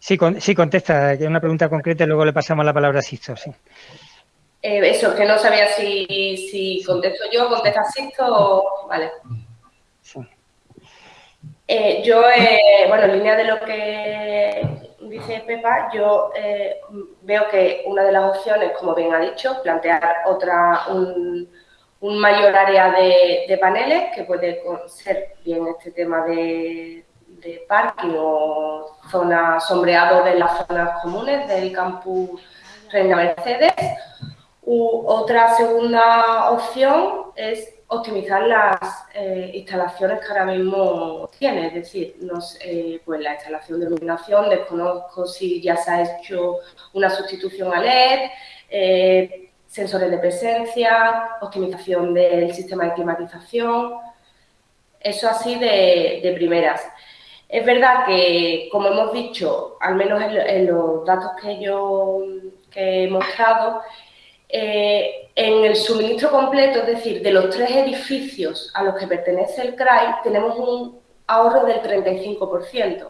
sí, sí, contesta, que una pregunta concreta y luego le pasamos la palabra a Sisto. Sí.
Eh, eso, que no sabía si, si contesto yo, contesta Sisto o... Vale. Eh, yo, eh, bueno, en línea de lo que dice Pepa, yo veo que una de las opciones, como bien ha dicho, plantear otra, un, mayor área de, paneles, que puede ser bien este tema de, de parking o zona sombreado de las zonas comunes del campus Reina Mercedes, otra segunda opción es optimizar las eh, instalaciones que ahora mismo tiene, es decir, eh, pues la instalación de iluminación, desconozco si ya se ha hecho una sustitución a LED, eh, sensores de presencia, optimización del sistema de climatización, eso así de, primeras. Es verdad que, como hemos dicho, al menos en, en los datos que yo que he mostrado, eh, en el suministro completo, es decir, de los tres edificios a los que pertenece el CRAI, tenemos un ahorro del 35%.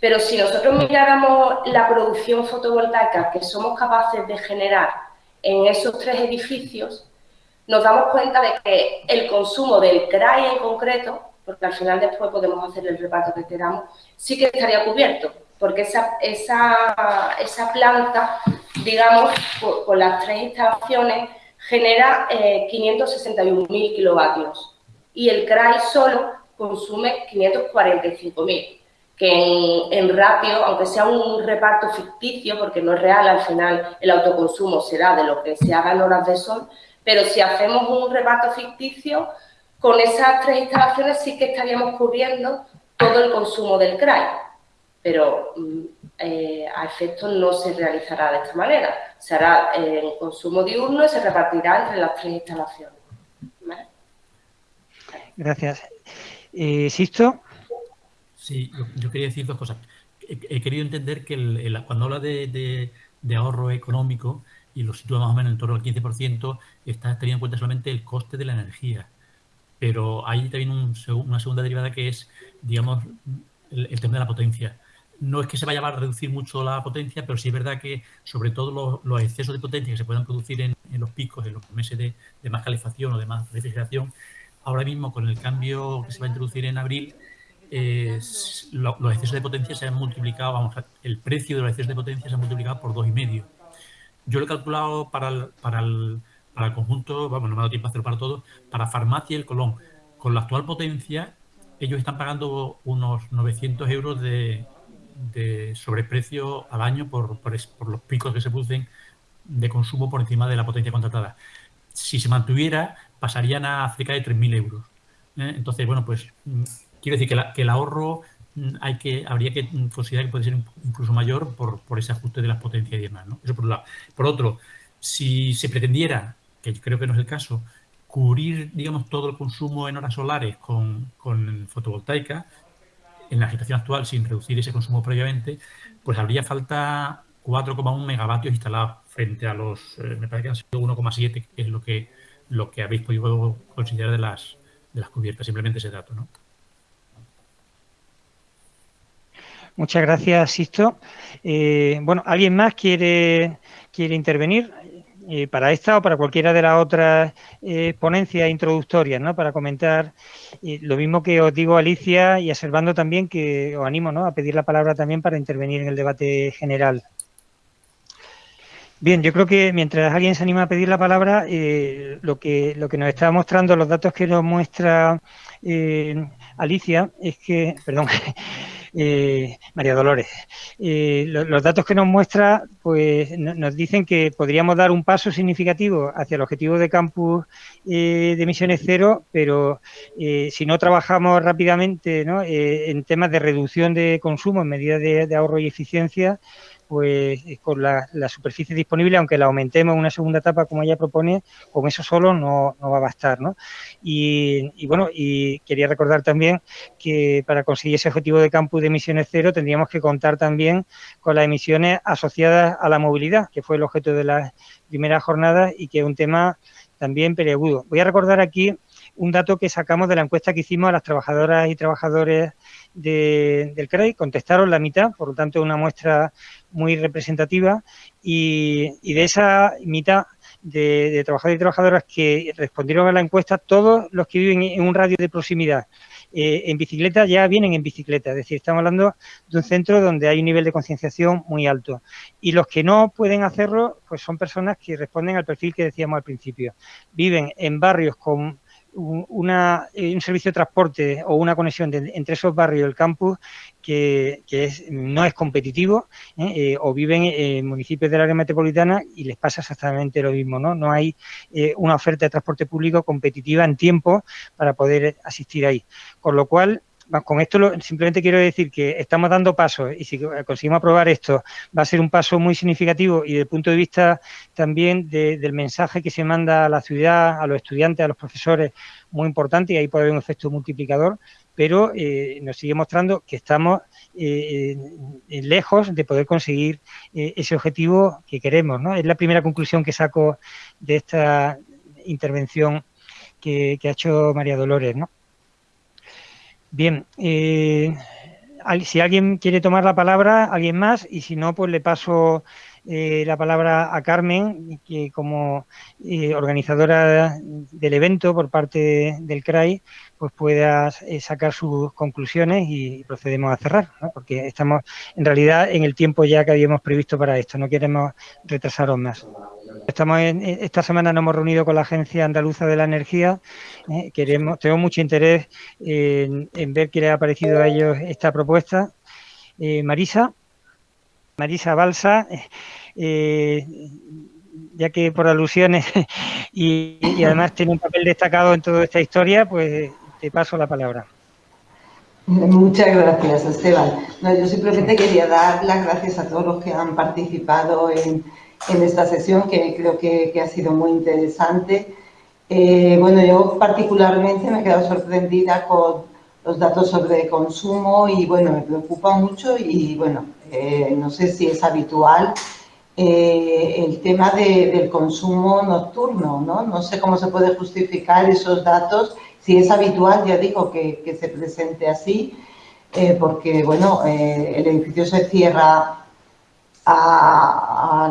Pero si nosotros miráramos la producción fotovoltaica que somos capaces de generar en esos tres edificios, nos damos cuenta de que el consumo del CRAI en concreto, porque al final después podemos hacer el reparto que queramos, sí que estaría cubierto porque esa, planta, digamos, con, las tres instalaciones, genera 561.000 eh, kilovatios. Y el CRAI solo consume 545.000, que en, ratio, aunque sea un reparto ficticio, porque no es real, al final el autoconsumo será de lo que se haga en horas de sol, pero si hacemos un reparto ficticio, con esas tres instalaciones sí que estaríamos cubriendo todo el consumo del CRAI. Pero mm, eh, a efectos no se realizará de esta manera. Se hará en consumo diurno y se repartirá entre las tres instalaciones.
Gracias. Eh, ¿Sisto?
Sí, yo, quería decir dos cosas. he, querido entender que cuando habla de, ahorro económico y lo sitúa más o menos en torno al 15%, está teniendo en cuenta solamente el coste de la energía. Pero hay también una segunda derivada que es, digamos, el, tema de la potencia. No es que se vaya a reducir mucho la potencia, pero sí es verdad que sobre todo los, excesos de potencia que se puedan producir en, los picos, en los meses de, más calefacción o de más refrigeración, ahora mismo con el cambio que se va a introducir en abril, los excesos de potencia se han multiplicado, vamos, el precio de los excesos de potencia se ha multiplicado por dos y medio. Yo lo he calculado para el, para el, para el conjunto, vamos, no me ha dado tiempo a hacerlo para todos, para farmacia y el Colón. Con la actual potencia, ellos están pagando unos 900 euros de, de sobreprecio al año por, por, por, los picos que se producen de consumo por encima de la potencia contratada. Si se mantuviera, pasarían a cerca de 3.000 euros. ¿eh? Entonces, bueno, pues mm, quiero decir que, el ahorro mm, hay que, habría que considerar que puede ser incluso mayor por, ese ajuste de las potencias y demás. ¿no? Eso por un lado. Por otro, si se pretendiera, que creo que no es el caso, cubrir, digamos, todo el consumo en horas solares con, fotovoltaica, en la situación actual, sin reducir ese consumo previamente, pues habría falta 4,1 megavatios instalados frente a los, eh, me parece que han sido 1,7, que es lo que lo que habéis podido considerar de las, de las cubiertas, simplemente ese dato. ¿no?
Muchas gracias, Sisto. Eh, bueno, ¿alguien más quiere, quiere intervenir eh, para esta o para cualquiera de las otras eh, ponencias introductorias, ¿no? Para comentar lo mismo que os digo, Alicia, y observando también que os animo ¿no? a pedir la palabra también para intervenir en el debate general. Bien, yo creo que mientras alguien se anima a pedir la palabra, eh, lo, que, lo que nos está mostrando, los datos que nos muestra eh, Alicia, es que, perdón, <laughs> eh, María Dolores, los datos que nos muestra, pues nos dicen que podríamos dar un paso significativo hacia el objetivo de campus de emisiones cero, pero si no trabajamos rápidamente ¿no? en temas de reducción de consumo en medidas de ahorro y eficiencia, pues con la, superficie disponible, aunque la aumentemos en una segunda etapa como ella propone, con eso solo no, va a bastar, ¿no? Y, bueno, y quería recordar también que para conseguir ese objetivo de campus de emisiones cero tendríamos que contar también con las emisiones asociadas a la movilidad, que fue el objeto de las primeras jornadas y que es un tema también peliagudo. Voy a recordar aquí un dato que sacamos de la encuesta que hicimos a las trabajadoras y trabajadores del CREI, contestaron la mitad, por lo tanto una muestra muy representativa y, de esa mitad de, trabajadores y trabajadoras que respondieron a la encuesta, todos los que viven en un radio de proximidad eh, en bicicleta ya vienen en bicicleta, es decir, estamos hablando de un centro donde hay un nivel de concienciación muy alto. Y los que no pueden hacerlo, pues son personas que responden al perfil que decíamos al principio. Viven en barrios con una, eh, un servicio de transporte o una conexión entre esos barrios y el campus que, no es competitivo ¿eh? Eh, o viven en municipios del área metropolitana y les pasa exactamente lo mismo, ¿no? No hay una oferta de transporte público competitiva en tiempo para poder asistir ahí. Con lo cual, con esto simplemente quiero decir que estamos dando pasos y si conseguimos aprobar esto va a ser un paso muy significativo y desde el punto de vista también del mensaje que se manda a la ciudad, a los estudiantes, a los profesores, muy importante y ahí puede haber un efecto multiplicador, pero eh, nos sigue mostrando que estamos eh, lejos de poder conseguir eh, ese objetivo que queremos. ¿no? Es la primera conclusión que saco de esta intervención que, que ha hecho María Dolores. ¿no? Bien, eh, si alguien quiere tomar la palabra, alguien más, y si no, pues le paso eh, la palabra a Carmen, que como eh, organizadora del evento por parte del CRAI, pues pueda sacar sus conclusiones y procedemos a cerrar, porque estamos en realidad en el tiempo ya que habíamos previsto para esto, no queremos retrasaros más. Estamos en, esta semana nos hemos reunido con la Agencia Andaluza de la Energía. Eh, queremos, tenemos mucho interés en, ver qué le ha parecido a ellos esta propuesta. Eh, Marisa, Marisa Balsa, eh, ya que por alusiones <laughs> y, además tiene un papel destacado en toda esta historia, pues te paso la palabra.
Muchas gracias, Esteban. yo simplemente quería dar las gracias a todos los que han participado en en esta sesión que creo que, ha sido muy interesante. Eh, bueno, yo particularmente me he quedado sorprendida con, los datos sobre consumo y, bueno, me preocupa mucho y, bueno, eh, no sé si es habitual eh, el tema del consumo nocturno, ¿no? No sé cómo se puede justificar esos datos, si es habitual, ya digo, que, se presente así, eh, porque, bueno, el edificio se cierra a,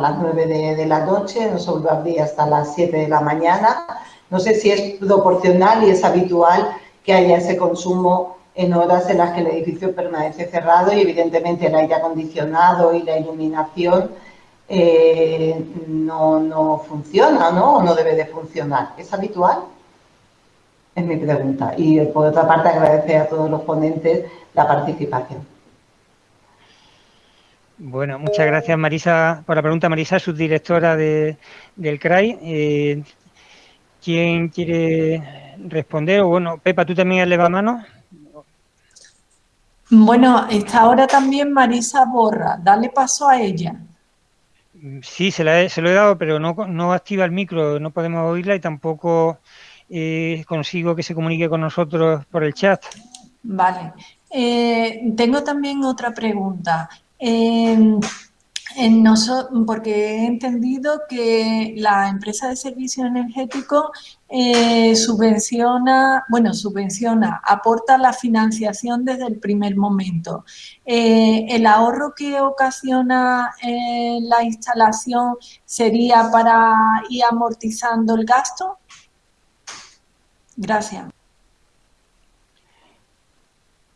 las 9 de, la noche, no se vuelve a abrir hasta las 7 de la mañana. No sé si es proporcional y es habitual que haya ese consumo en horas en las que el edificio permanece cerrado y evidentemente el aire acondicionado y la iluminación eh, no, no, funciona, ¿no? O no debe de funcionar. ¿Es habitual? Es mi pregunta. Y por otra parte agradecer a todos los ponentes la participación.
Bueno, muchas gracias Marisa por la pregunta. Marisa, subdirectora de, del CRAI. Eh, ¿Quién quiere responder? O bueno, Pepa, ¿tú también eleva mano?
Bueno, está ahora también Marisa Borra. Dale paso a ella.
Sí, se, la se lo he dado, pero no, no activa el micro, no podemos oírla y tampoco eh, consigo que se comunique con nosotros por el chat.
Vale. Eh, tengo también otra pregunta porque he entendido que la empresa de servicio energético eh, subvenciona, bueno, subvenciona, aporta la financiación desde el primer momento. Eh, ¿El ahorro que ocasiona eh, la instalación sería para ir amortizando el gasto? Gracias.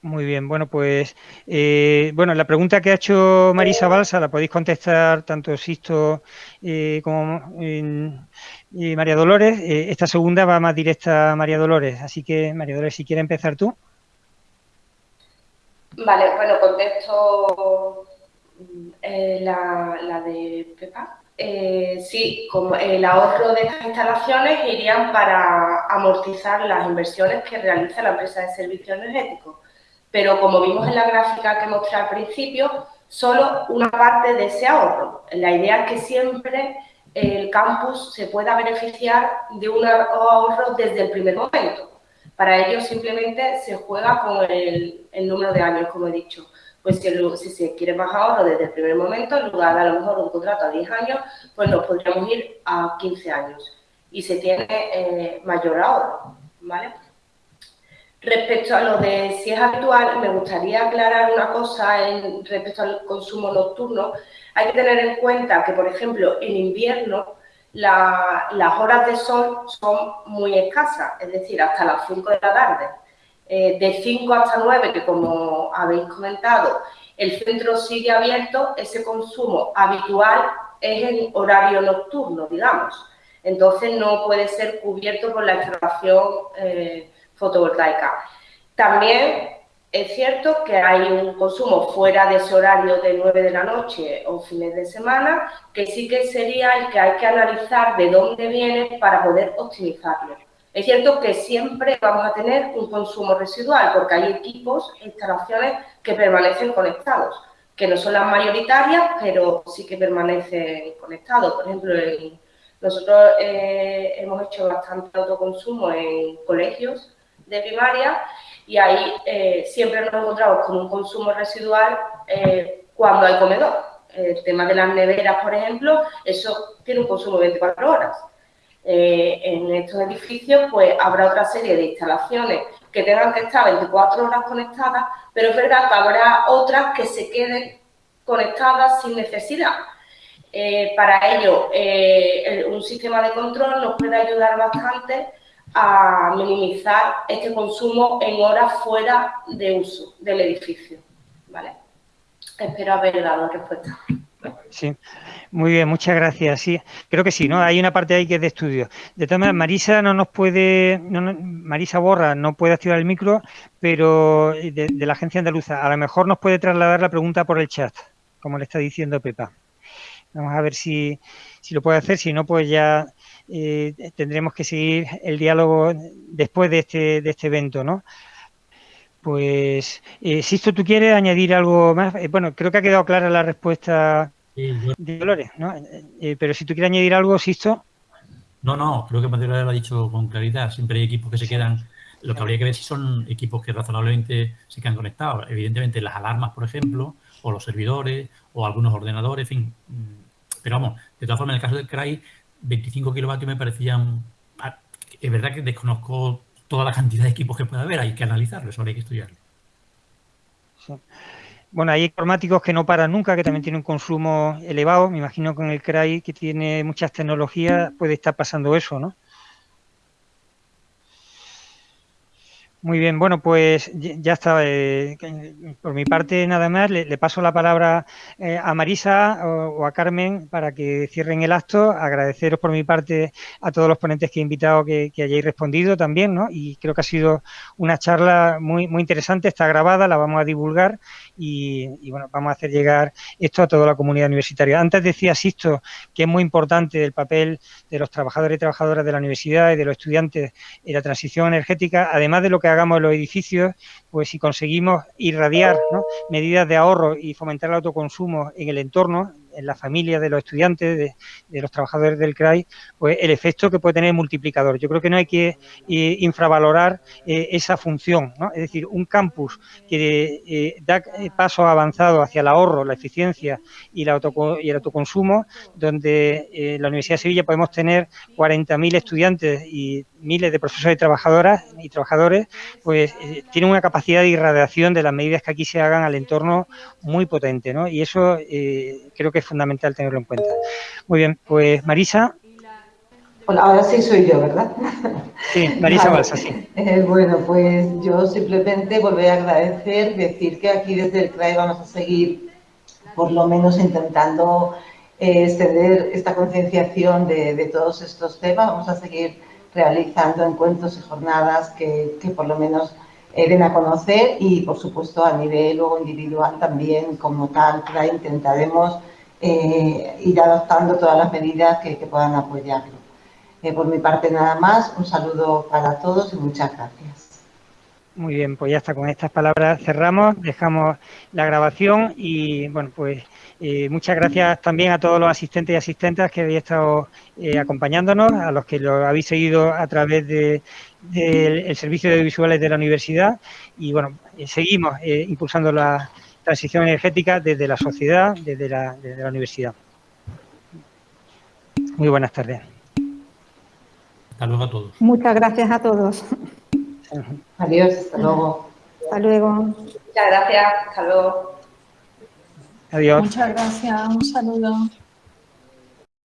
Muy bien, bueno, pues eh, bueno, la pregunta que ha hecho Marisa Balsa la podéis contestar tanto Sisto eh, como María Dolores. Eh, esta segunda va más directa a María Dolores, así que María Dolores, si quieres empezar tú.
Vale, bueno, contesto la, la, de Pepa. sí, como el ahorro de estas instalaciones irían para amortizar las inversiones que realiza la empresa de servicios energéticos pero como vimos en la gráfica que mostré al principio, solo una parte de ese ahorro. La idea es que siempre el campus se pueda beneficiar de un ahorro desde el primer momento. Para ello simplemente se juega con el, número de años, como he dicho. Pues si, se quiere más ahorro desde el primer momento, en lugar de a lo mejor un contrato a 10 años, pues nos podríamos ir a 15 años y se tiene eh, mayor ahorro, ¿vale? Respecto a lo de si es habitual, me gustaría aclarar una cosa en, respecto al consumo nocturno. Hay que tener en cuenta que, por ejemplo, en invierno las horas de sol son muy escasas, es decir, hasta las 5 de la tarde. Eh, de 5 hasta 9, que como habéis comentado, el centro sigue abierto, ese consumo habitual es en horario nocturno, digamos. Entonces no puede ser cubierto por la instalación eh, fotovoltaica. También es cierto que hay un consumo fuera de ese horario de 9 de la noche o fines de semana, que sí que sería el que hay que analizar de dónde viene para poder optimizarlo. Es cierto que siempre vamos a tener un consumo residual, porque hay equipos e instalaciones que permanecen conectados, que no son las mayoritarias, pero sí que permanecen conectados. Por ejemplo, nosotros eh, hemos hecho bastante autoconsumo en colegios de primaria y ahí eh, siempre nos encontramos con un consumo residual eh, cuando hay comedor. El tema de las neveras, por ejemplo, eso tiene un consumo de 24 horas. Eh, en estos edificios, pues habrá otra serie de instalaciones que tengan que estar 24 horas conectadas, pero es verdad que habrá otras que se queden conectadas sin necesidad. para ello, un sistema de control nos puede ayudar bastante a minimizar este consumo en horas fuera de uso del edificio. ¿vale? Espero haber dado respuesta.
Sí, muy bien, muchas gracias. Sí, creo que sí, ¿no? Hay una parte ahí que es de estudio. De todas maneras, Marisa no nos puede, Marisa Borra no puede activar el micro, pero de, la agencia andaluza, a lo mejor nos puede trasladar la pregunta por el chat, como le está diciendo Pepa. Vamos a ver si, si lo puede hacer, si no, pues ya eh, tendremos que seguir el diálogo después de este, de este evento, ¿no? Pues, eh, Sisto, ¿tú quieres añadir algo más? Eh, bueno, creo que ha quedado clara la respuesta de Dolores, ¿no? Eh, pero si tú quieres añadir algo, Sisto.
No, no, creo que María lo ha dicho con claridad. Siempre hay equipos que se quedan Lo que habría que ver si son equipos que razonablemente se quedan conectados. Evidentemente las alarmas, por ejemplo, o los servidores, o algunos ordenadores, en fin. Mm, pero vamos, de todas formas, en el caso del CRAI, 25 kilovatios me parecían... Ah, es verdad que desconozco toda la cantidad de equipos que puede haber, hay que analizarlo, eso hay que estudiarlo.
Bueno, hay informáticos que no paran nunca, que también tienen un consumo elevado. Me imagino que en el CRAI, que tiene muchas tecnologías, puede estar pasando eso, ¿no? Muy bien, bueno, pues ya está. Eh, por mi parte, nada más, le, paso la palabra eh, a Marisa o, a Carmen para que cierren el acto. Agradeceros por mi parte a todos los ponentes que he invitado que, hayáis respondido también, ¿no? Y creo que ha sido una charla muy, muy interesante, está grabada, la vamos a divulgar y, bueno, vamos a hacer llegar esto a toda la comunidad universitaria. Antes decía Sisto que es muy importante el papel de los trabajadores y trabajadoras de la universidad y de los estudiantes en la transición energética, además de lo que hagamos en los edificios, pues si conseguimos irradiar medidas de ahorro y fomentar el autoconsumo en el entorno, en la familia de los estudiantes, de, los trabajadores del CRAI, pues el efecto que puede tener multiplicador. Yo creo que no hay que eh, infravalorar eh, esa función, ¿no? Es decir, un campus que eh, da pasos avanzados hacia el ahorro, la eficiencia y, el autoconsumo, donde en la Universidad de Sevilla podemos tener 40.000 estudiantes y miles de profesores y trabajadoras y trabajadores, pues tiene una capacidad de irradiación de las medidas que aquí se hagan al entorno muy potente, ¿no? Y eso creo que es fundamental tenerlo en cuenta. Muy bien, pues Marisa.
Hola, ahora sí soy yo, ¿verdad?
Sí, Marisa Balsa, sí.
Eh, bueno, pues yo simplemente volver a agradecer, decir que aquí desde el CRAE vamos a seguir por lo menos intentando eh, extender esta concienciación de, todos estos temas. Vamos a seguir realizando encuentros y jornadas que, que por lo menos den a conocer y, por supuesto, a nivel luego individual también, como tal, intentaremos eh, ir adoptando todas las medidas que, puedan apoyarlo. Eh, por mi parte nada más, un saludo para todos y muchas gracias.
Muy bien, pues ya está, con estas palabras cerramos, dejamos la grabación y bueno, pues eh, muchas gracias también a todos los asistentes y asistentes que habéis estado acompañándonos, a los que lo habéis seguido a través del de, Servicio de Visuales de la Universidad y bueno, seguimos impulsando la, transición energética desde la sociedad, desde la, universidad. Muy buenas tardes.
Hasta luego a todos.
Muchas gracias a todos.
Adiós, hasta luego.
Hasta luego.
Muchas gracias, hasta luego.
Adiós.
Muchas gracias, un saludo.